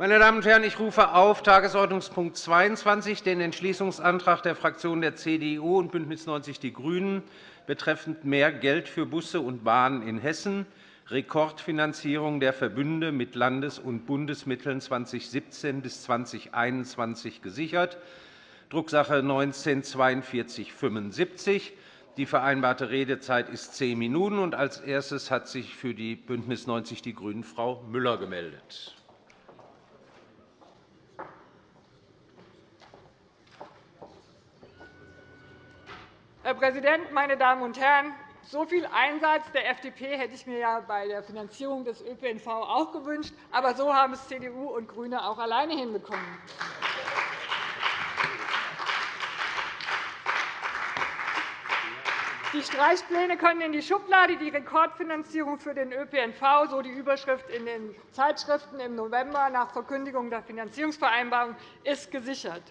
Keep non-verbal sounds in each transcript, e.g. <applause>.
Meine Damen und Herren, ich rufe auf Tagesordnungspunkt 22 den Entschließungsantrag der Fraktionen der CDU und BÜNDNIS 90 die GRÜNEN betreffend mehr Geld für Busse und Bahnen in Hessen, Rekordfinanzierung der Verbünde mit Landes- und Bundesmitteln 2017 bis 2021 gesichert, Drucksache 19 4275. Die vereinbarte Redezeit ist zehn Minuten. Als erstes hat sich für die BÜNDNIS 90 die GRÜNEN Frau Müller gemeldet. Herr Präsident, meine Damen und Herren! So viel Einsatz der FDP hätte ich mir ja bei der Finanzierung des ÖPNV auch gewünscht. Aber so haben es CDU und GRÜNE auch alleine hinbekommen. Die Streichpläne können in die Schublade. Die Rekordfinanzierung für den ÖPNV, so die Überschrift in den Zeitschriften im November nach Verkündigung der Finanzierungsvereinbarung, ist gesichert.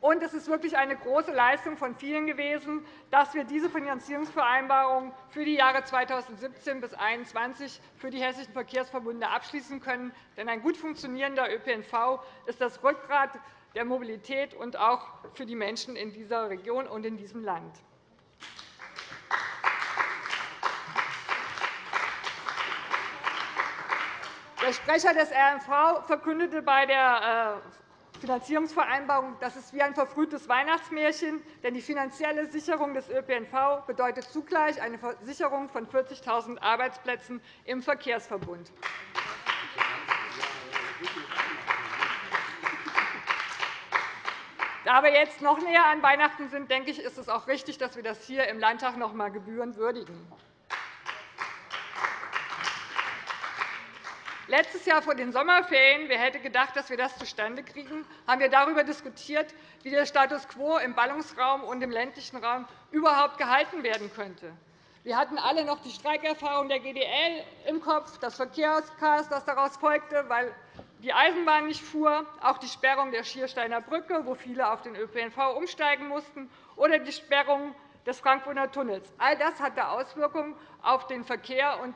Und es ist wirklich eine große Leistung von vielen gewesen, dass wir diese Finanzierungsvereinbarung für die Jahre 2017 bis 2021 für die hessischen Verkehrsverbünde abschließen können. Denn ein gut funktionierender ÖPNV ist das Rückgrat der Mobilität und auch für die Menschen in dieser Region und in diesem Land. Der Sprecher des RMV verkündete bei der äh, Finanzierungsvereinbarung, das ist wie ein verfrühtes Weihnachtsmärchen, denn die finanzielle Sicherung des ÖPNV bedeutet zugleich eine Sicherung von 40.000 Arbeitsplätzen im Verkehrsverbund. Da wir jetzt noch näher an Weihnachten sind, denke ich, ist es auch richtig, dass wir das hier im Landtag noch einmal gebührend würdigen. Letztes Jahr vor den Sommerferien, wer hätte gedacht, dass wir das zustande kriegen, haben wir darüber diskutiert, wie der Status quo im Ballungsraum und im ländlichen Raum überhaupt gehalten werden könnte. Wir hatten alle noch die Streikerfahrung der GDL im Kopf, das Verkehrschaos, das daraus folgte, weil die Eisenbahn nicht fuhr, auch die Sperrung der Schiersteiner Brücke, wo viele auf den ÖPNV umsteigen mussten, oder die Sperrung des Frankfurter Tunnels. All das hatte Auswirkungen auf den Verkehr und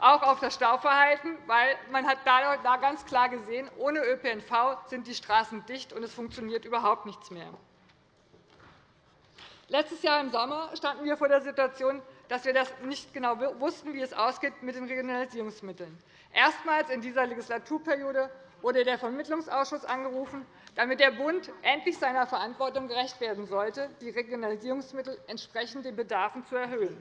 auch auf das Stauverhalten, weil man hat da ganz klar gesehen, ohne ÖPNV sind die Straßen dicht und es funktioniert überhaupt nichts mehr. Letztes Jahr im Sommer standen wir vor der Situation, dass wir das nicht genau wussten, wie es ausgeht mit den Regionalisierungsmitteln. Erstmals in dieser Legislaturperiode wurde der Vermittlungsausschuss angerufen, damit der Bund endlich seiner Verantwortung gerecht werden sollte, die Regionalisierungsmittel entsprechend den Bedarfen zu erhöhen.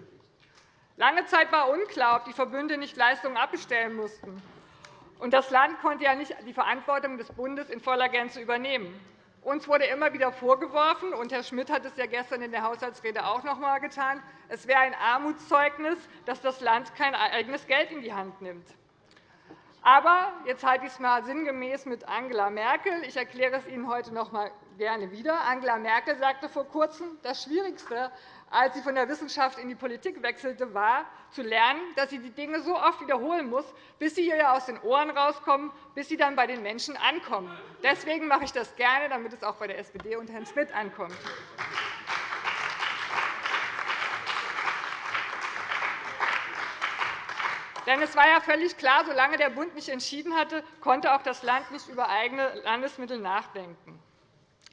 Lange Zeit war unklar, ob die Verbünde nicht Leistungen abbestellen mussten. Und das Land konnte ja nicht die Verantwortung des Bundes in voller Gänze übernehmen. Uns wurde immer wieder vorgeworfen, und Herr Schmidt hat es ja gestern in der Haushaltsrede auch noch einmal getan, es wäre ein Armutszeugnis, dass das Land kein eigenes Geld in die Hand nimmt. Aber jetzt halte ich es einmal sinngemäß mit Angela Merkel. Ich erkläre es Ihnen heute noch einmal gerne wieder. Angela Merkel sagte vor Kurzem, das Schwierigste als sie von der Wissenschaft in die Politik wechselte, war, zu lernen, dass sie die Dinge so oft wiederholen muss, bis sie ihr aus den Ohren rauskommen, bis sie dann bei den Menschen ankommen. Deswegen mache ich das gerne, damit es auch bei der SPD und Herrn Schmidt ankommt. Denn es war ja völlig klar, solange der Bund nicht entschieden hatte, konnte auch das Land nicht über eigene Landesmittel nachdenken.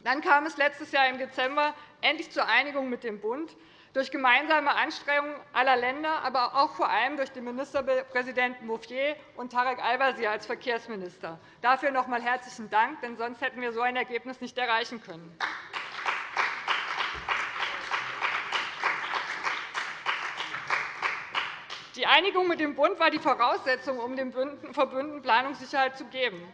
Dann kam es letztes Jahr im Dezember endlich zur Einigung mit dem Bund durch gemeinsame Anstrengungen aller Länder, aber auch vor allem durch den Ministerpräsidenten Mouffier und Tarek Al-Wazir als Verkehrsminister. Dafür noch einmal herzlichen Dank, denn sonst hätten wir so ein Ergebnis nicht erreichen können. Die Einigung mit dem Bund war die Voraussetzung, um den Verbünden Planungssicherheit zu geben.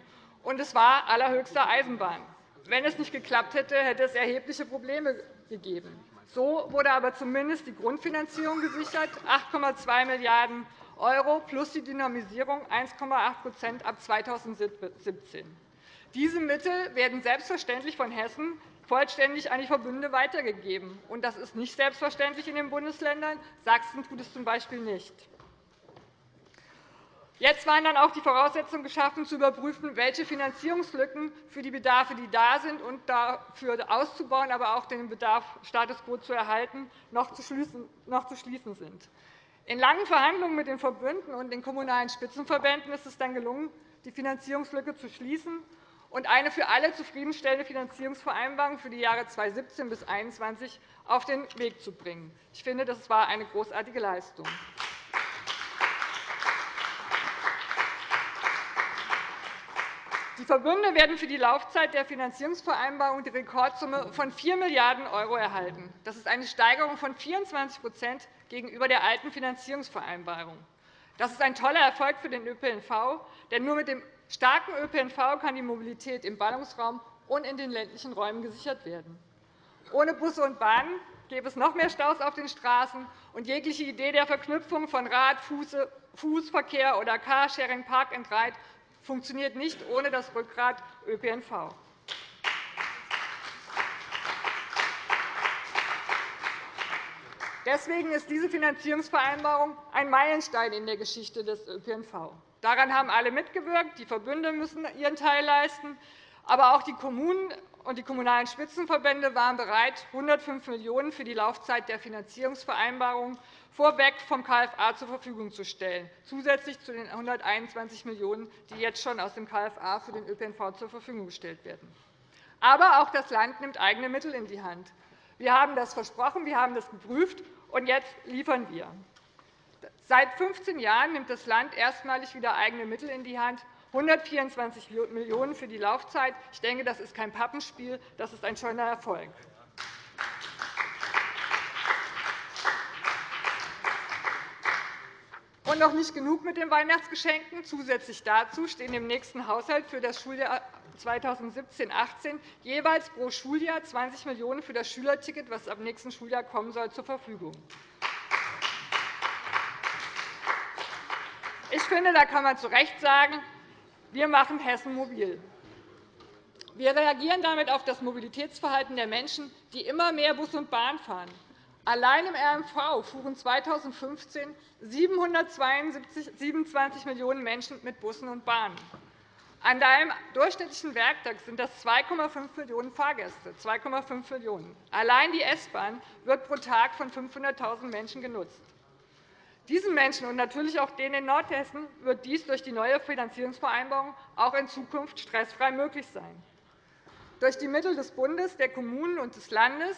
Und es war allerhöchste Eisenbahn. Wenn es nicht geklappt hätte, hätte es erhebliche Probleme gegeben. So wurde aber zumindest die Grundfinanzierung gesichert, 8,2 Milliarden € plus die Dynamisierung 1,8% ab 2017. Diese Mittel werden selbstverständlich von Hessen vollständig an die Verbünde weitergegeben. Das ist nicht selbstverständlich in den Bundesländern. Sachsen tut es z.B. nicht. Jetzt waren dann auch die Voraussetzungen geschaffen, zu überprüfen, welche Finanzierungslücken für die Bedarfe, die da sind, und dafür auszubauen, aber auch den Bedarf Status quo zu erhalten, noch zu schließen sind. In langen Verhandlungen mit den Verbünden und den Kommunalen Spitzenverbänden ist es dann gelungen, die Finanzierungslücke zu schließen und eine für alle zufriedenstellende Finanzierungsvereinbarung für die Jahre 2017 bis 2021 auf den Weg zu bringen. Ich finde, das war eine großartige Leistung. Die Verbünde werden für die Laufzeit der Finanzierungsvereinbarung die Rekordsumme von 4 Milliarden € erhalten. Das ist eine Steigerung von 24% gegenüber der alten Finanzierungsvereinbarung. Das ist ein toller Erfolg für den ÖPNV, denn nur mit dem starken ÖPNV kann die Mobilität im Ballungsraum und in den ländlichen Räumen gesichert werden. Ohne Busse und Bahnen gäbe es noch mehr Staus auf den Straßen, und jegliche Idee der Verknüpfung von Rad-, Fußverkehr oder Carsharing, Park and Ride funktioniert nicht ohne das Rückgrat ÖPNV. Deswegen ist diese Finanzierungsvereinbarung ein Meilenstein in der Geschichte des ÖPNV. Daran haben alle mitgewirkt. Die Verbünde müssen ihren Teil leisten. Aber auch die Kommunen und die Kommunalen Spitzenverbände waren bereit, 105 Millionen € für die Laufzeit der Finanzierungsvereinbarung vorweg vom KFA zur Verfügung zu stellen, zusätzlich zu den 121 Millionen €, die jetzt schon aus dem KFA für den ÖPNV zur Verfügung gestellt werden. Aber auch das Land nimmt eigene Mittel in die Hand. Wir haben das versprochen, wir haben das geprüft, und jetzt liefern wir. Seit 15 Jahren nimmt das Land erstmalig wieder eigene Mittel in die Hand, 124 Millionen € für die Laufzeit. Ich denke, das ist kein Pappenspiel, das ist ein schöner Erfolg. Und noch nicht genug mit den Weihnachtsgeschenken. Zusätzlich dazu stehen im nächsten Haushalt für das Schuljahr 2017-18 jeweils pro Schuljahr 20 Millionen € für das Schülerticket, das ab nächsten Schuljahr kommen soll, zur Verfügung. Ich finde, da kann man zu Recht sagen, wir machen Hessen mobil. Wir reagieren damit auf das Mobilitätsverhalten der Menschen, die immer mehr Bus und Bahn fahren. Allein im RMV fuhren 2015 727 Millionen Menschen mit Bussen und Bahnen. An einem durchschnittlichen Werktag sind das 2,5 Millionen Fahrgäste. 2,5 Millionen. Allein die S-Bahn wird pro Tag von 500.000 Menschen genutzt. Diesen Menschen und natürlich auch denen in Nordhessen wird dies durch die neue Finanzierungsvereinbarung auch in Zukunft stressfrei möglich sein. Durch die Mittel des Bundes, der Kommunen und des Landes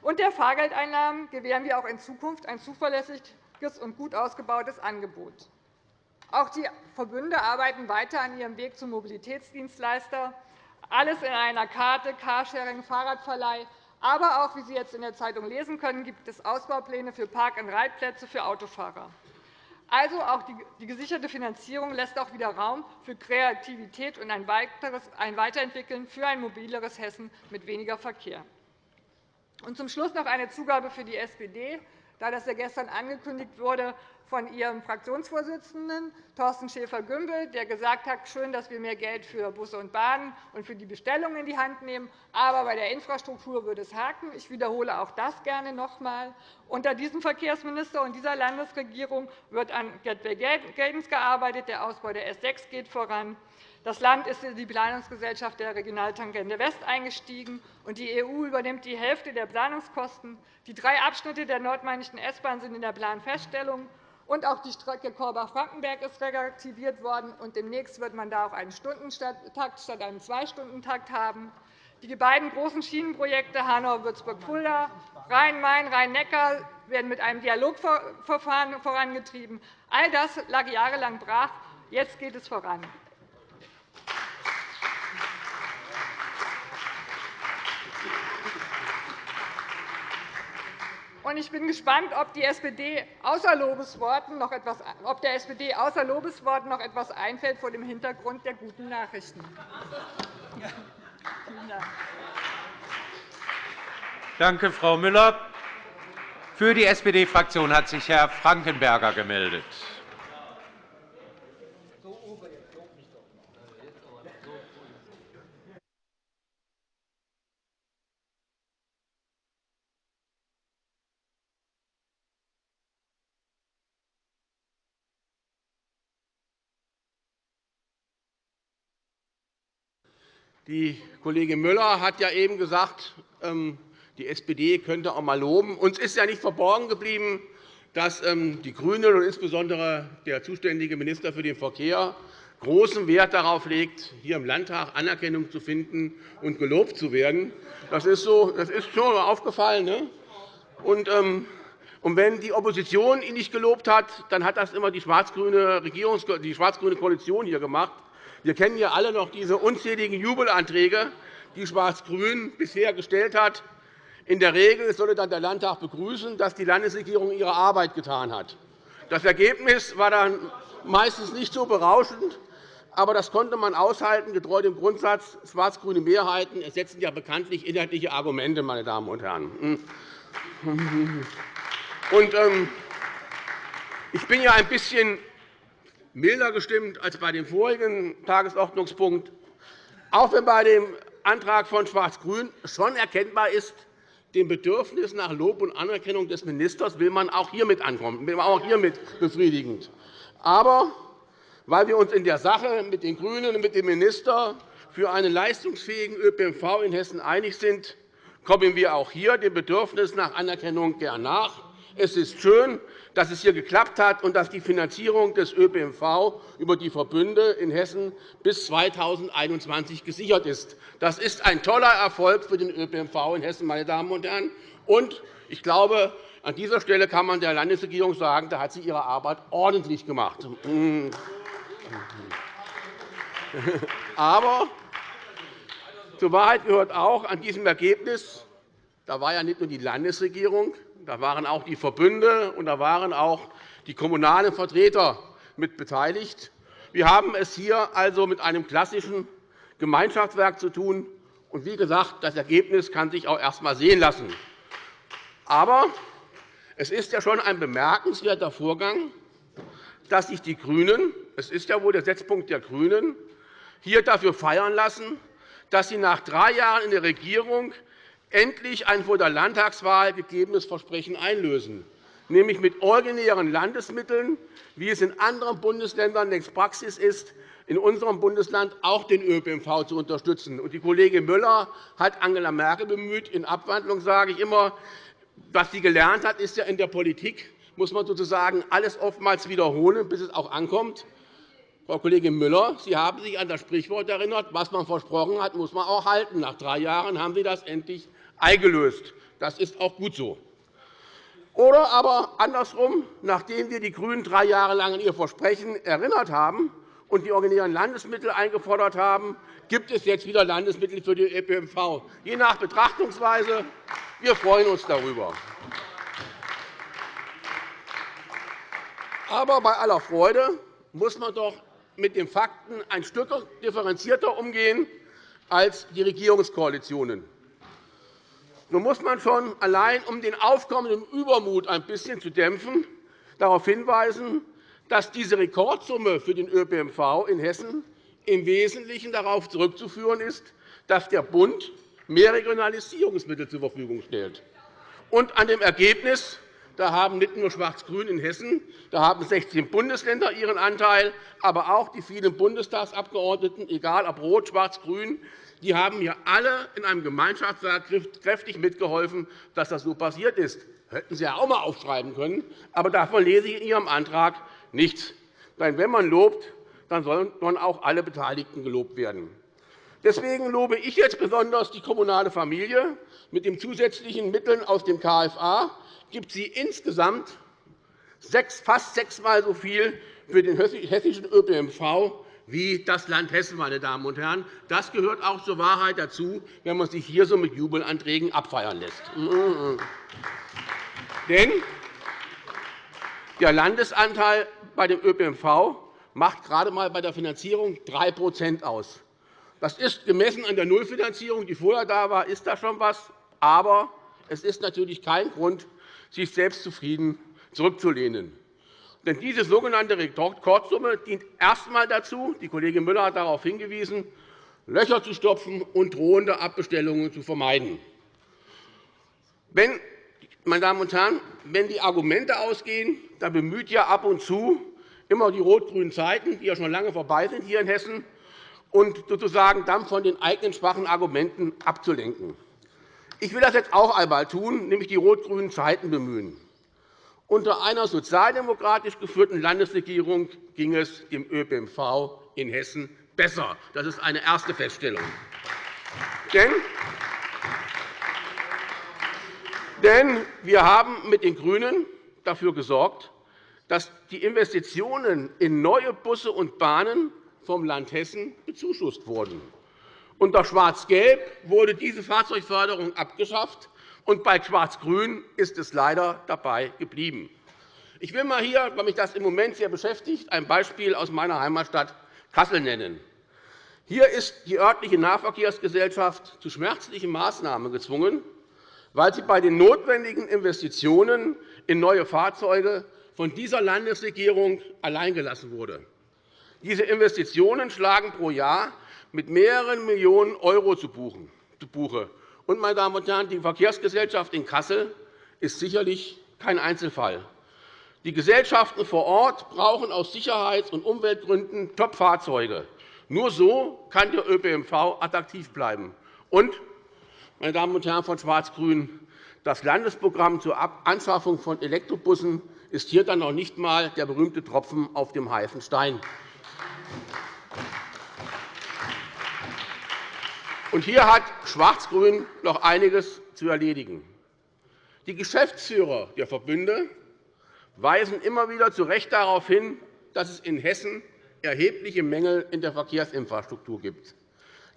und der Fahrgeldeinnahmen gewähren wir auch in Zukunft ein zuverlässiges und gut ausgebautes Angebot. Auch die Verbünde arbeiten weiter an ihrem Weg zum Mobilitätsdienstleister, alles in einer Karte Carsharing, Fahrradverleih, aber auch, wie Sie jetzt in der Zeitung lesen können, gibt es Ausbaupläne für Park-and-Ride-Plätze für Autofahrer. Also auch die gesicherte Finanzierung lässt auch wieder Raum für Kreativität und ein Weiterentwickeln für ein mobileres Hessen mit weniger Verkehr. Und zum Schluss noch eine Zugabe für die SPD, da das ja gestern angekündigt wurde von Ihrem Fraktionsvorsitzenden, Thorsten Schäfer-Gümbel, der gesagt hat, schön, dass wir mehr Geld für Busse und Bahnen und für die Bestellung in die Hand nehmen, aber bei der Infrastruktur würde es haken. Ich wiederhole auch das gerne noch einmal. Unter diesem Verkehrsminister und dieser Landesregierung wird an Gateway Geldens gearbeitet. Der Ausbau der S 6 geht voran. Das Land ist in die Planungsgesellschaft der Regionaltangente West eingestiegen, und die EU übernimmt die Hälfte der Planungskosten. Die drei Abschnitte der nordmainischen S-Bahn sind in der Planfeststellung, und auch die Strecke Korbach-Frankenberg ist reaktiviert worden. Und demnächst wird man da auch einen Stundentakt statt einem Zwei-Stunden-Takt haben. Die beiden großen Schienenprojekte Hanau-Würzburg-Fulda, Rhein-Main, Rhein-Neckar werden mit einem Dialogverfahren vorangetrieben. All das lag jahrelang brach. Jetzt geht es voran. Ich bin gespannt, ob, die SPD außer Lobesworten noch etwas, ob der SPD außer Lobesworten noch etwas einfällt vor dem Hintergrund der guten Nachrichten. Danke, Frau Müller. Für die SPD-Fraktion hat sich Herr Frankenberger gemeldet. Die Kollegin Müller hat ja eben gesagt, ähm, die SPD könnte auch einmal loben. Uns ist ja nicht verborgen geblieben, dass ähm, die GRÜNEN und insbesondere der zuständige Minister für den Verkehr großen Wert darauf legt, hier im Landtag Anerkennung zu finden und gelobt zu werden. Das ist, so, das ist schon aufgefallen. Ne? Und, ähm, und wenn die Opposition ihn nicht gelobt hat, dann hat das immer die schwarz-grüne schwarz-grüne Koalition hier gemacht. Wir kennen ja alle noch diese unzähligen Jubelanträge, die Schwarz-Grün bisher gestellt hat. In der Regel solle dann der Landtag begrüßen, dass die Landesregierung ihre Arbeit getan hat. Das Ergebnis war dann meistens nicht so berauschend, aber das konnte man aushalten, getreu dem Grundsatz, schwarz-grüne Mehrheiten ersetzen ja bekanntlich inhaltliche Argumente. Meine Damen und Herren. Und, ähm, ich bin ja ein bisschen milder gestimmt als bei dem vorigen Tagesordnungspunkt, auch wenn bei dem Antrag von Schwarz-Grün schon erkennbar ist, dem Bedürfnis nach Lob und Anerkennung des Ministers will man auch hiermit ankommen, will man auch hiermit befriedigend. Aber weil wir uns in der Sache mit den GRÜNEN und mit dem Minister für einen leistungsfähigen ÖPNV in Hessen einig sind, kommen wir auch hier dem Bedürfnis nach Anerkennung gern nach. Es ist schön, dass es hier geklappt hat und dass die Finanzierung des ÖPNV über die Verbünde in Hessen bis 2021 gesichert ist. Das ist ein toller Erfolg für den ÖPNV in Hessen, meine Damen und Herren. Und ich glaube, an dieser Stelle kann man der Landesregierung sagen, da hat sie ihre Arbeit ordentlich gemacht. <laughs> Aber zur Wahrheit gehört auch an diesem Ergebnis, da war ja nicht nur die Landesregierung, da waren auch die Verbünde und da waren auch die kommunalen Vertreter mit beteiligt. Wir haben es hier also mit einem klassischen Gemeinschaftswerk zu tun. Und wie gesagt, das Ergebnis kann sich auch erst einmal sehen lassen. Aber es ist ja schon ein bemerkenswerter Vorgang, dass sich die GRÜNEN – es ist ja wohl der Setzpunkt der GRÜNEN – hier dafür feiern lassen, dass sie nach drei Jahren in der Regierung endlich ein vor der Landtagswahl gegebenes Versprechen einlösen, nämlich mit originären Landesmitteln, wie es in anderen Bundesländern längst Praxis ist, in unserem Bundesland auch den ÖPNV zu unterstützen. Die Kollegin Müller hat Angela Merkel bemüht. In Abwandlung sage ich immer, was sie gelernt hat, ist ja in der Politik, muss man sozusagen alles oftmals wiederholen, bis es auch ankommt. Frau Kollegin Müller, Sie haben sich an das Sprichwort erinnert, was man versprochen hat, muss man auch halten. Nach drei Jahren haben Sie das endlich eingelöst. Das ist auch gut so. Oder aber andersrum, nachdem wir die GRÜNEN drei Jahre lang an ihr Versprechen erinnert haben und die originären Landesmittel eingefordert haben, gibt es jetzt wieder Landesmittel für den ÖPNV, je nach Betrachtungsweise. Wir freuen uns darüber. Aber bei aller Freude muss man doch mit den Fakten ein Stück differenzierter umgehen als die Regierungskoalitionen. Nun muss man schon allein, um den aufkommenden Übermut ein bisschen zu dämpfen, darauf hinweisen, dass diese Rekordsumme für den ÖPNV in Hessen im Wesentlichen darauf zurückzuführen ist, dass der Bund mehr Regionalisierungsmittel zur Verfügung stellt. Und an dem Ergebnis da haben nicht nur Schwarz-Grün in Hessen, da haben 16 Bundesländer ihren Anteil, aber auch die vielen Bundestagsabgeordneten, egal ob rot, schwarz, grün, die haben hier alle in einem Gemeinschaftswerk kräftig mitgeholfen, dass das so passiert ist. Hätten Sie ja auch einmal aufschreiben können, aber davon lese ich in Ihrem Antrag nichts. Wenn man lobt, dann sollen auch alle Beteiligten gelobt werden. Deswegen lobe ich jetzt besonders die kommunale Familie. Mit den zusätzlichen Mitteln aus dem KFA gibt sie insgesamt fast sechsmal so viel für den hessischen ÖPNV wie das Land Hessen. Meine Damen und Herren. Das gehört auch zur Wahrheit dazu, wenn man sich hier so mit Jubelanträgen abfeiern lässt. Denn der Landesanteil bei dem ÖPNV macht gerade einmal bei der Finanzierung 3% aus. Das ist gemessen an der Nullfinanzierung, die vorher da war, ist das schon etwas. Aber es ist natürlich kein Grund, sich selbstzufrieden zurückzulehnen. Denn diese sogenannte Rekordsumme dient erst einmal dazu, die Kollegin Müller hat darauf hingewiesen, Löcher zu stopfen und drohende Abbestellungen zu vermeiden. Wenn, meine Damen und Herren, wenn die Argumente ausgehen, dann bemüht ja ab und zu immer die rot-grünen Zeiten, die ja schon lange vorbei sind hier in Hessen, und sozusagen dann von den eigenen schwachen Argumenten abzulenken. Ich will das jetzt auch einmal tun, nämlich die rot-grünen Zeiten bemühen. Unter einer sozialdemokratisch geführten Landesregierung ging es dem ÖPNV in Hessen besser. Das ist eine erste Feststellung. Denn wir haben mit den GRÜNEN dafür gesorgt, dass die Investitionen in neue Busse und Bahnen vom Land Hessen bezuschusst wurden. Unter Schwarz-Gelb wurde diese Fahrzeugförderung abgeschafft, und bei Schwarz-Grün ist es leider dabei geblieben. Ich will mal hier, weil mich das im Moment sehr beschäftigt, ein Beispiel aus meiner Heimatstadt Kassel nennen. Hier ist die örtliche Nahverkehrsgesellschaft zu schmerzlichen Maßnahmen gezwungen, weil sie bei den notwendigen Investitionen in neue Fahrzeuge von dieser Landesregierung alleingelassen wurde. Diese Investitionen schlagen pro Jahr mit mehreren Millionen € zu Buche. Und, meine Damen und Herren, die Verkehrsgesellschaft in Kassel ist sicherlich kein Einzelfall. Die Gesellschaften vor Ort brauchen aus Sicherheits- und Umweltgründen Top-Fahrzeuge. Nur so kann der ÖPNV attraktiv bleiben. Und, meine Damen und Herren von Schwarz-Grün, das Landesprogramm zur Anschaffung von Elektrobussen ist hier dann noch nicht einmal der berühmte Tropfen auf dem heißen Stein. Und hier hat Schwarz-Grün noch einiges zu erledigen. Die Geschäftsführer der Verbünde weisen immer wieder zu Recht darauf hin, dass es in Hessen erhebliche Mängel in der Verkehrsinfrastruktur gibt.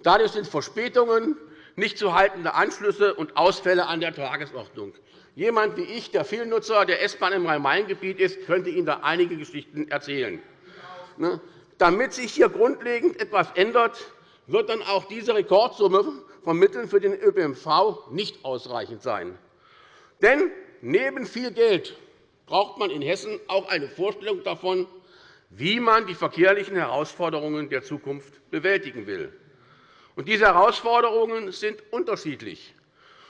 Dadurch sind Verspätungen, nicht zu haltende Anschlüsse und Ausfälle an der Tagesordnung. Jemand wie ich, der Vielnutzer der S-Bahn im Rhein-Main-Gebiet ist, könnte Ihnen da einige Geschichten erzählen. Ne? Damit sich hier grundlegend etwas ändert, wird dann auch diese Rekordsumme von Mitteln für den ÖPNV nicht ausreichend sein. Denn neben viel Geld braucht man in Hessen auch eine Vorstellung davon, wie man die verkehrlichen Herausforderungen der Zukunft bewältigen will. diese Herausforderungen sind unterschiedlich.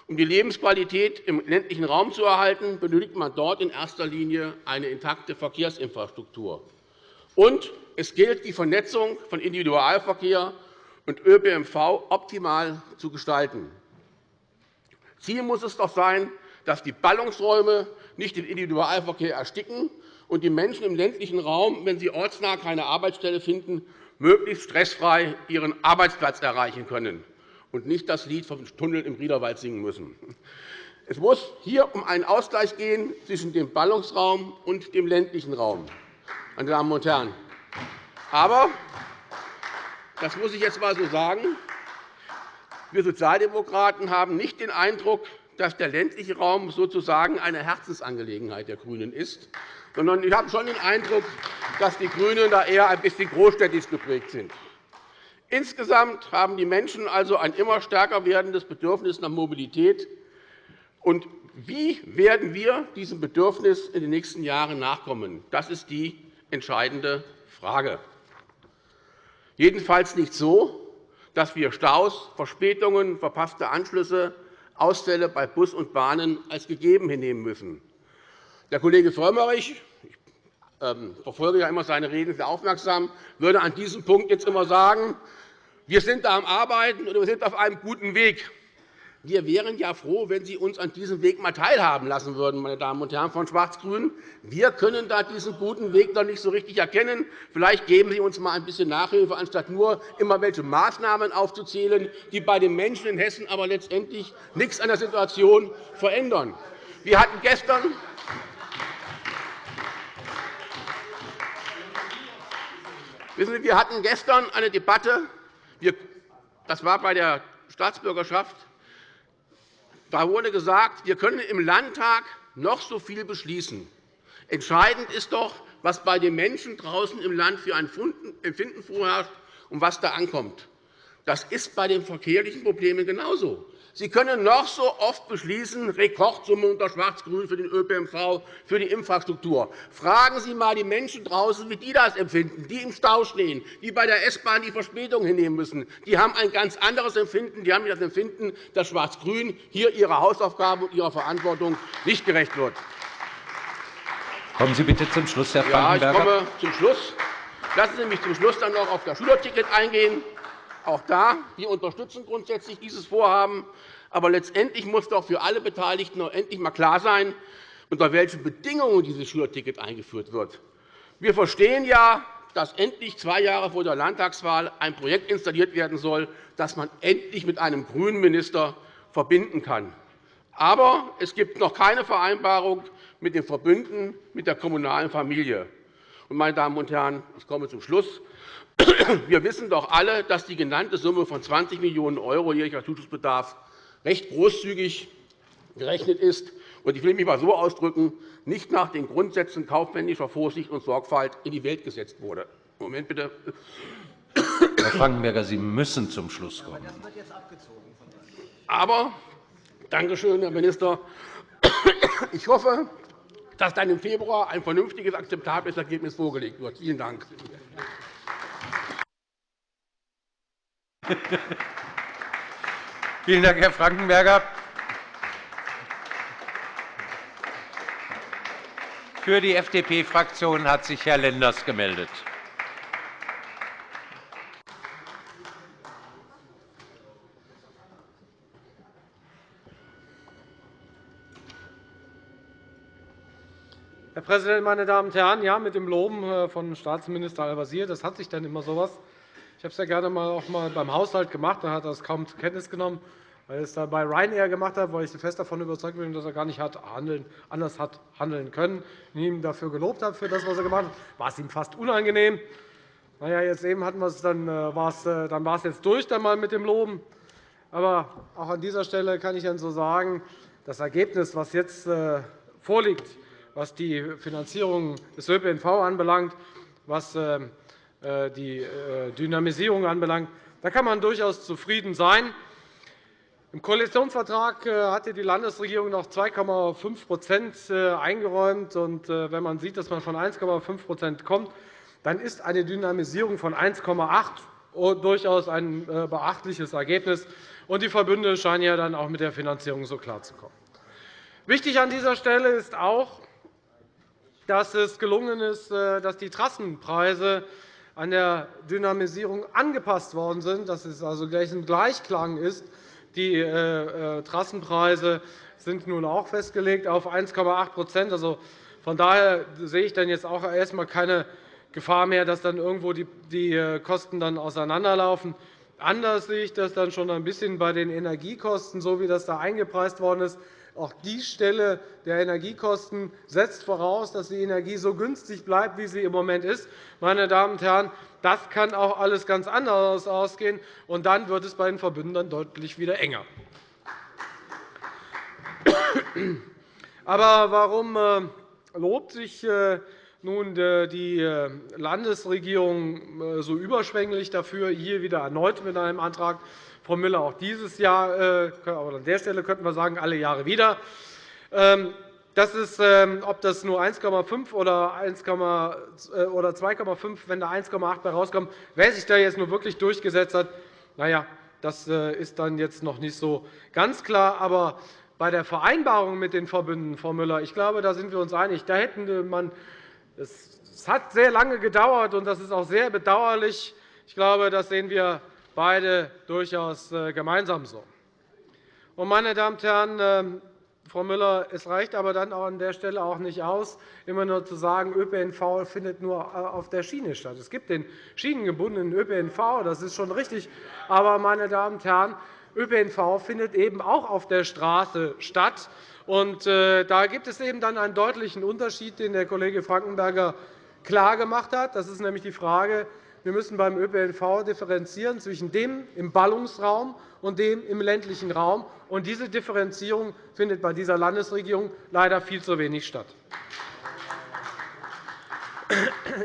Um die Lebensqualität im ländlichen Raum zu erhalten, benötigt man dort in erster Linie eine intakte Verkehrsinfrastruktur. Und es gilt, die Vernetzung von Individualverkehr und ÖPNV optimal zu gestalten. Ziel muss es doch sein, dass die Ballungsräume nicht den Individualverkehr ersticken und die Menschen im ländlichen Raum, wenn sie ortsnah keine Arbeitsstelle finden, möglichst stressfrei ihren Arbeitsplatz erreichen können und nicht das Lied vom Tunnel im Riederwald singen müssen. Es muss hier um einen Ausgleich gehen zwischen dem Ballungsraum und dem ländlichen Raum. Meine Damen und Herren. Aber, das muss ich jetzt einmal so sagen, wir Sozialdemokraten haben nicht den Eindruck, dass der ländliche Raum sozusagen eine Herzensangelegenheit der GRÜNEN ist, sondern ich habe schon den Eindruck, dass die GRÜNEN da eher ein bisschen großstädtisch geprägt sind. Insgesamt haben die Menschen also ein immer stärker werdendes Bedürfnis nach Mobilität. Und wie werden wir diesem Bedürfnis in den nächsten Jahren nachkommen? Das ist die entscheidende Frage. Jedenfalls nicht so, dass wir Staus, Verspätungen, verpasste Anschlüsse, Ausfälle bei Bus und Bahnen als gegeben hinnehmen müssen. Der Kollege Frömmrich, ich ähm, verfolge ja immer seine Reden sehr aufmerksam, würde an diesem Punkt jetzt immer sagen, wir sind da am Arbeiten und wir sind auf einem guten Weg. Wir wären ja froh, wenn Sie uns an diesem Weg einmal teilhaben lassen würden, meine Damen und Herren von Schwarz-Grün. Wir können da diesen guten Weg noch nicht so richtig erkennen. Vielleicht geben Sie uns einmal ein bisschen Nachhilfe, anstatt nur immer welche Maßnahmen aufzuzählen, die bei den Menschen in Hessen aber letztendlich nichts an der Situation verändern. Wir hatten gestern Wissen Sie, wir hatten gestern eine Debatte das war bei der Staatsbürgerschaft. Da wurde gesagt, wir können im Landtag noch so viel beschließen. Entscheidend ist doch, was bei den Menschen draußen im Land für ein Empfinden vorherrscht und was da ankommt. Das ist bei den verkehrlichen Problemen genauso. Sie können noch so oft beschließen, Rekordsumme unter Schwarz-Grün für den ÖPNV, für die Infrastruktur. Fragen Sie einmal die Menschen draußen, wie die das empfinden, die im Stau stehen, die bei der S-Bahn die Verspätung hinnehmen müssen. Die haben ein ganz anderes Empfinden. Die haben das Empfinden, dass Schwarz-Grün hier ihrer Hausaufgabe und ihrer Verantwortung nicht gerecht wird. Kommen Sie bitte zum Schluss, Herr Frankenberger. Ja, ich komme zum Schluss. Lassen Sie mich zum Schluss dann noch auf das Schülerticket eingehen. Auch da, wir unterstützen grundsätzlich dieses Vorhaben. Aber letztendlich muss doch für alle Beteiligten endlich einmal klar sein, unter welchen Bedingungen dieses Schülerticket eingeführt wird. Wir verstehen ja dass endlich zwei Jahre vor der Landtagswahl ein Projekt installiert werden soll, das man endlich mit einem grünen Minister verbinden kann. Aber es gibt noch keine Vereinbarung mit den Verbünden, mit der kommunalen Familie. Meine Damen und Herren, ich komme zum Schluss. Wir wissen doch alle, dass die genannte Summe von 20 Millionen € jährlicher Zuschussbedarf recht großzügig gerechnet ist und ich will mich einmal so ausdrücken, nicht nach den Grundsätzen kaufmännischer Vorsicht und Sorgfalt in die Welt gesetzt wurde. Moment bitte. Herr Frankenberger, Sie müssen zum Schluss kommen. Aber, danke schön, Herr Minister, ich hoffe, dass dann im Februar ein vernünftiges, akzeptables Ergebnis vorgelegt wird. Vielen Dank. <laughs> Vielen Dank, Herr Frankenberger. Für die FDP-Fraktion hat sich Herr Lenders gemeldet. Herr Präsident, meine Damen und Herren! Ja, mit dem Loben äh, von Staatsminister Al-Wazir das hat sich dann immer so etwas. Ich habe es ja gerne mal auch mal beim Haushalt gemacht. Da hat er es kaum zur Kenntnis genommen weil er es da bei Ryanair gemacht hat, weil ich fest davon überzeugt bin, dass er gar nicht hat handeln, anders hat handeln können. Ich ihm dafür gelobt habe, für das, was er gemacht hat, war es ihm fast unangenehm. Na ja, jetzt eben hatten wir es, dann äh, war es, äh, dann war es jetzt durch dann mal mit dem Loben. Aber auch an dieser Stelle kann ich dann so sagen, das Ergebnis, was jetzt äh, vorliegt, was die Finanzierung des ÖPNV anbelangt, was die Dynamisierung anbelangt, da kann man durchaus zufrieden sein. Im Koalitionsvertrag äh, hatte die Landesregierung noch 2,5% äh, eingeräumt. Äh, wenn man sieht, dass man von 1,5% kommt, dann ist eine Dynamisierung von 1,8 durchaus ein beachtliches Ergebnis. Die Verbünde scheinen ja dann auch mit der Finanzierung so klarzukommen. Wichtig an dieser Stelle ist auch, dass es gelungen ist, dass die Trassenpreise an der Dynamisierung angepasst worden sind, dass es also gleich ein Gleichklang ist die äh, äh, Trassenpreise sind nun auch festgelegt auf 1,8% also, Von daher sehe ich dann jetzt auch erst einmal keine Gefahr mehr, dass dann irgendwo die äh, Kosten dann auseinanderlaufen. Anders sehe ich das dann schon ein bisschen bei den Energiekosten, so wie das da eingepreist worden ist. Auch die Stelle der Energiekosten setzt voraus, dass die Energie so günstig bleibt, wie sie im Moment ist. Meine Damen und Herren, das kann auch alles ganz anders ausgehen, und dann wird es bei den Verbünden dann deutlich wieder enger. Aber warum äh, lobt sich äh, nun äh, die Landesregierung so überschwänglich dafür, hier wieder erneut mit einem Antrag Frau Müller auch dieses Jahr, aber an der Stelle könnten wir sagen, alle Jahre wieder. Ähm, das ist, ähm, ob das nur 1,5 oder 2,5, wenn da 1,8 bei rauskommt, wer sich da jetzt nur wirklich durchgesetzt hat, na ja, das äh, ist dann jetzt noch nicht so ganz klar. Aber bei der Vereinbarung mit den Verbünden, Frau Müller, ich glaube, da sind wir uns einig. Da hätten man, es hat sehr lange gedauert, und das ist auch sehr bedauerlich. Ich glaube, das sehen wir beide durchaus äh, gemeinsam so. Meine Damen und Herren, ähm, Frau Müller, es reicht aber dann an der Stelle auch nicht aus, immer nur zu sagen, ÖPNV findet nur äh, auf der Schiene statt. Es gibt den schienengebundenen ÖPNV, das ist schon richtig. Aber, meine Damen und Herren, ÖPNV findet eben auch auf der Straße statt. Äh, da gibt es eben dann einen deutlichen Unterschied, den der Kollege Frankenberger klargemacht hat. Das ist nämlich die Frage, wir müssen beim ÖPNV differenzieren zwischen dem im Ballungsraum und dem im ländlichen Raum. Und diese Differenzierung findet bei dieser Landesregierung leider viel zu wenig statt.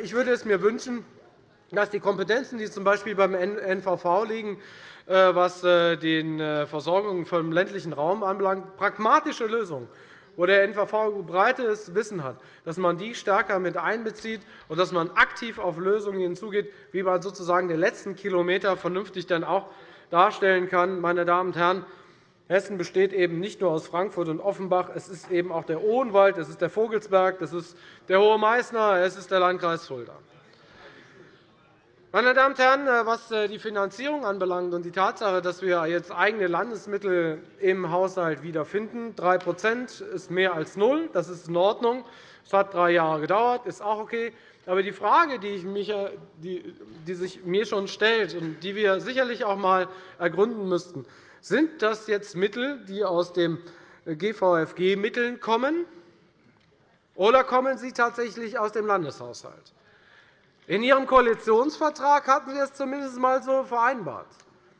Ich würde es mir wünschen, dass die Kompetenzen, die z. B. beim NVV liegen, äh, was äh, die äh, Versorgung vom ländlichen Raum anbelangt, pragmatische Lösungen wo der NVV breites Wissen hat, dass man die stärker mit einbezieht und dass man aktiv auf Lösungen hinzugeht, wie man sozusagen den letzten Kilometer vernünftig dann auch darstellen kann. Meine Damen und Herren, Hessen besteht eben nicht nur aus Frankfurt und Offenbach. Es ist eben auch der Odenwald, es ist der Vogelsberg, es ist der Hohe Meißner, es ist der Landkreis Fulda. Meine Damen und Herren, äh, was äh, die Finanzierung anbelangt und die Tatsache, dass wir jetzt eigene Landesmittel im Haushalt wiederfinden, 3 ist mehr als null. Das ist in Ordnung. Es hat drei Jahre gedauert, ist auch okay. Aber die Frage, die, die sich mir schon stellt und die wir sicherlich auch einmal ergründen müssten, sind das jetzt Mittel, die aus dem GVFG-Mitteln kommen, oder kommen sie tatsächlich aus dem Landeshaushalt? In Ihrem Koalitionsvertrag hatten Sie es zumindest einmal so vereinbart.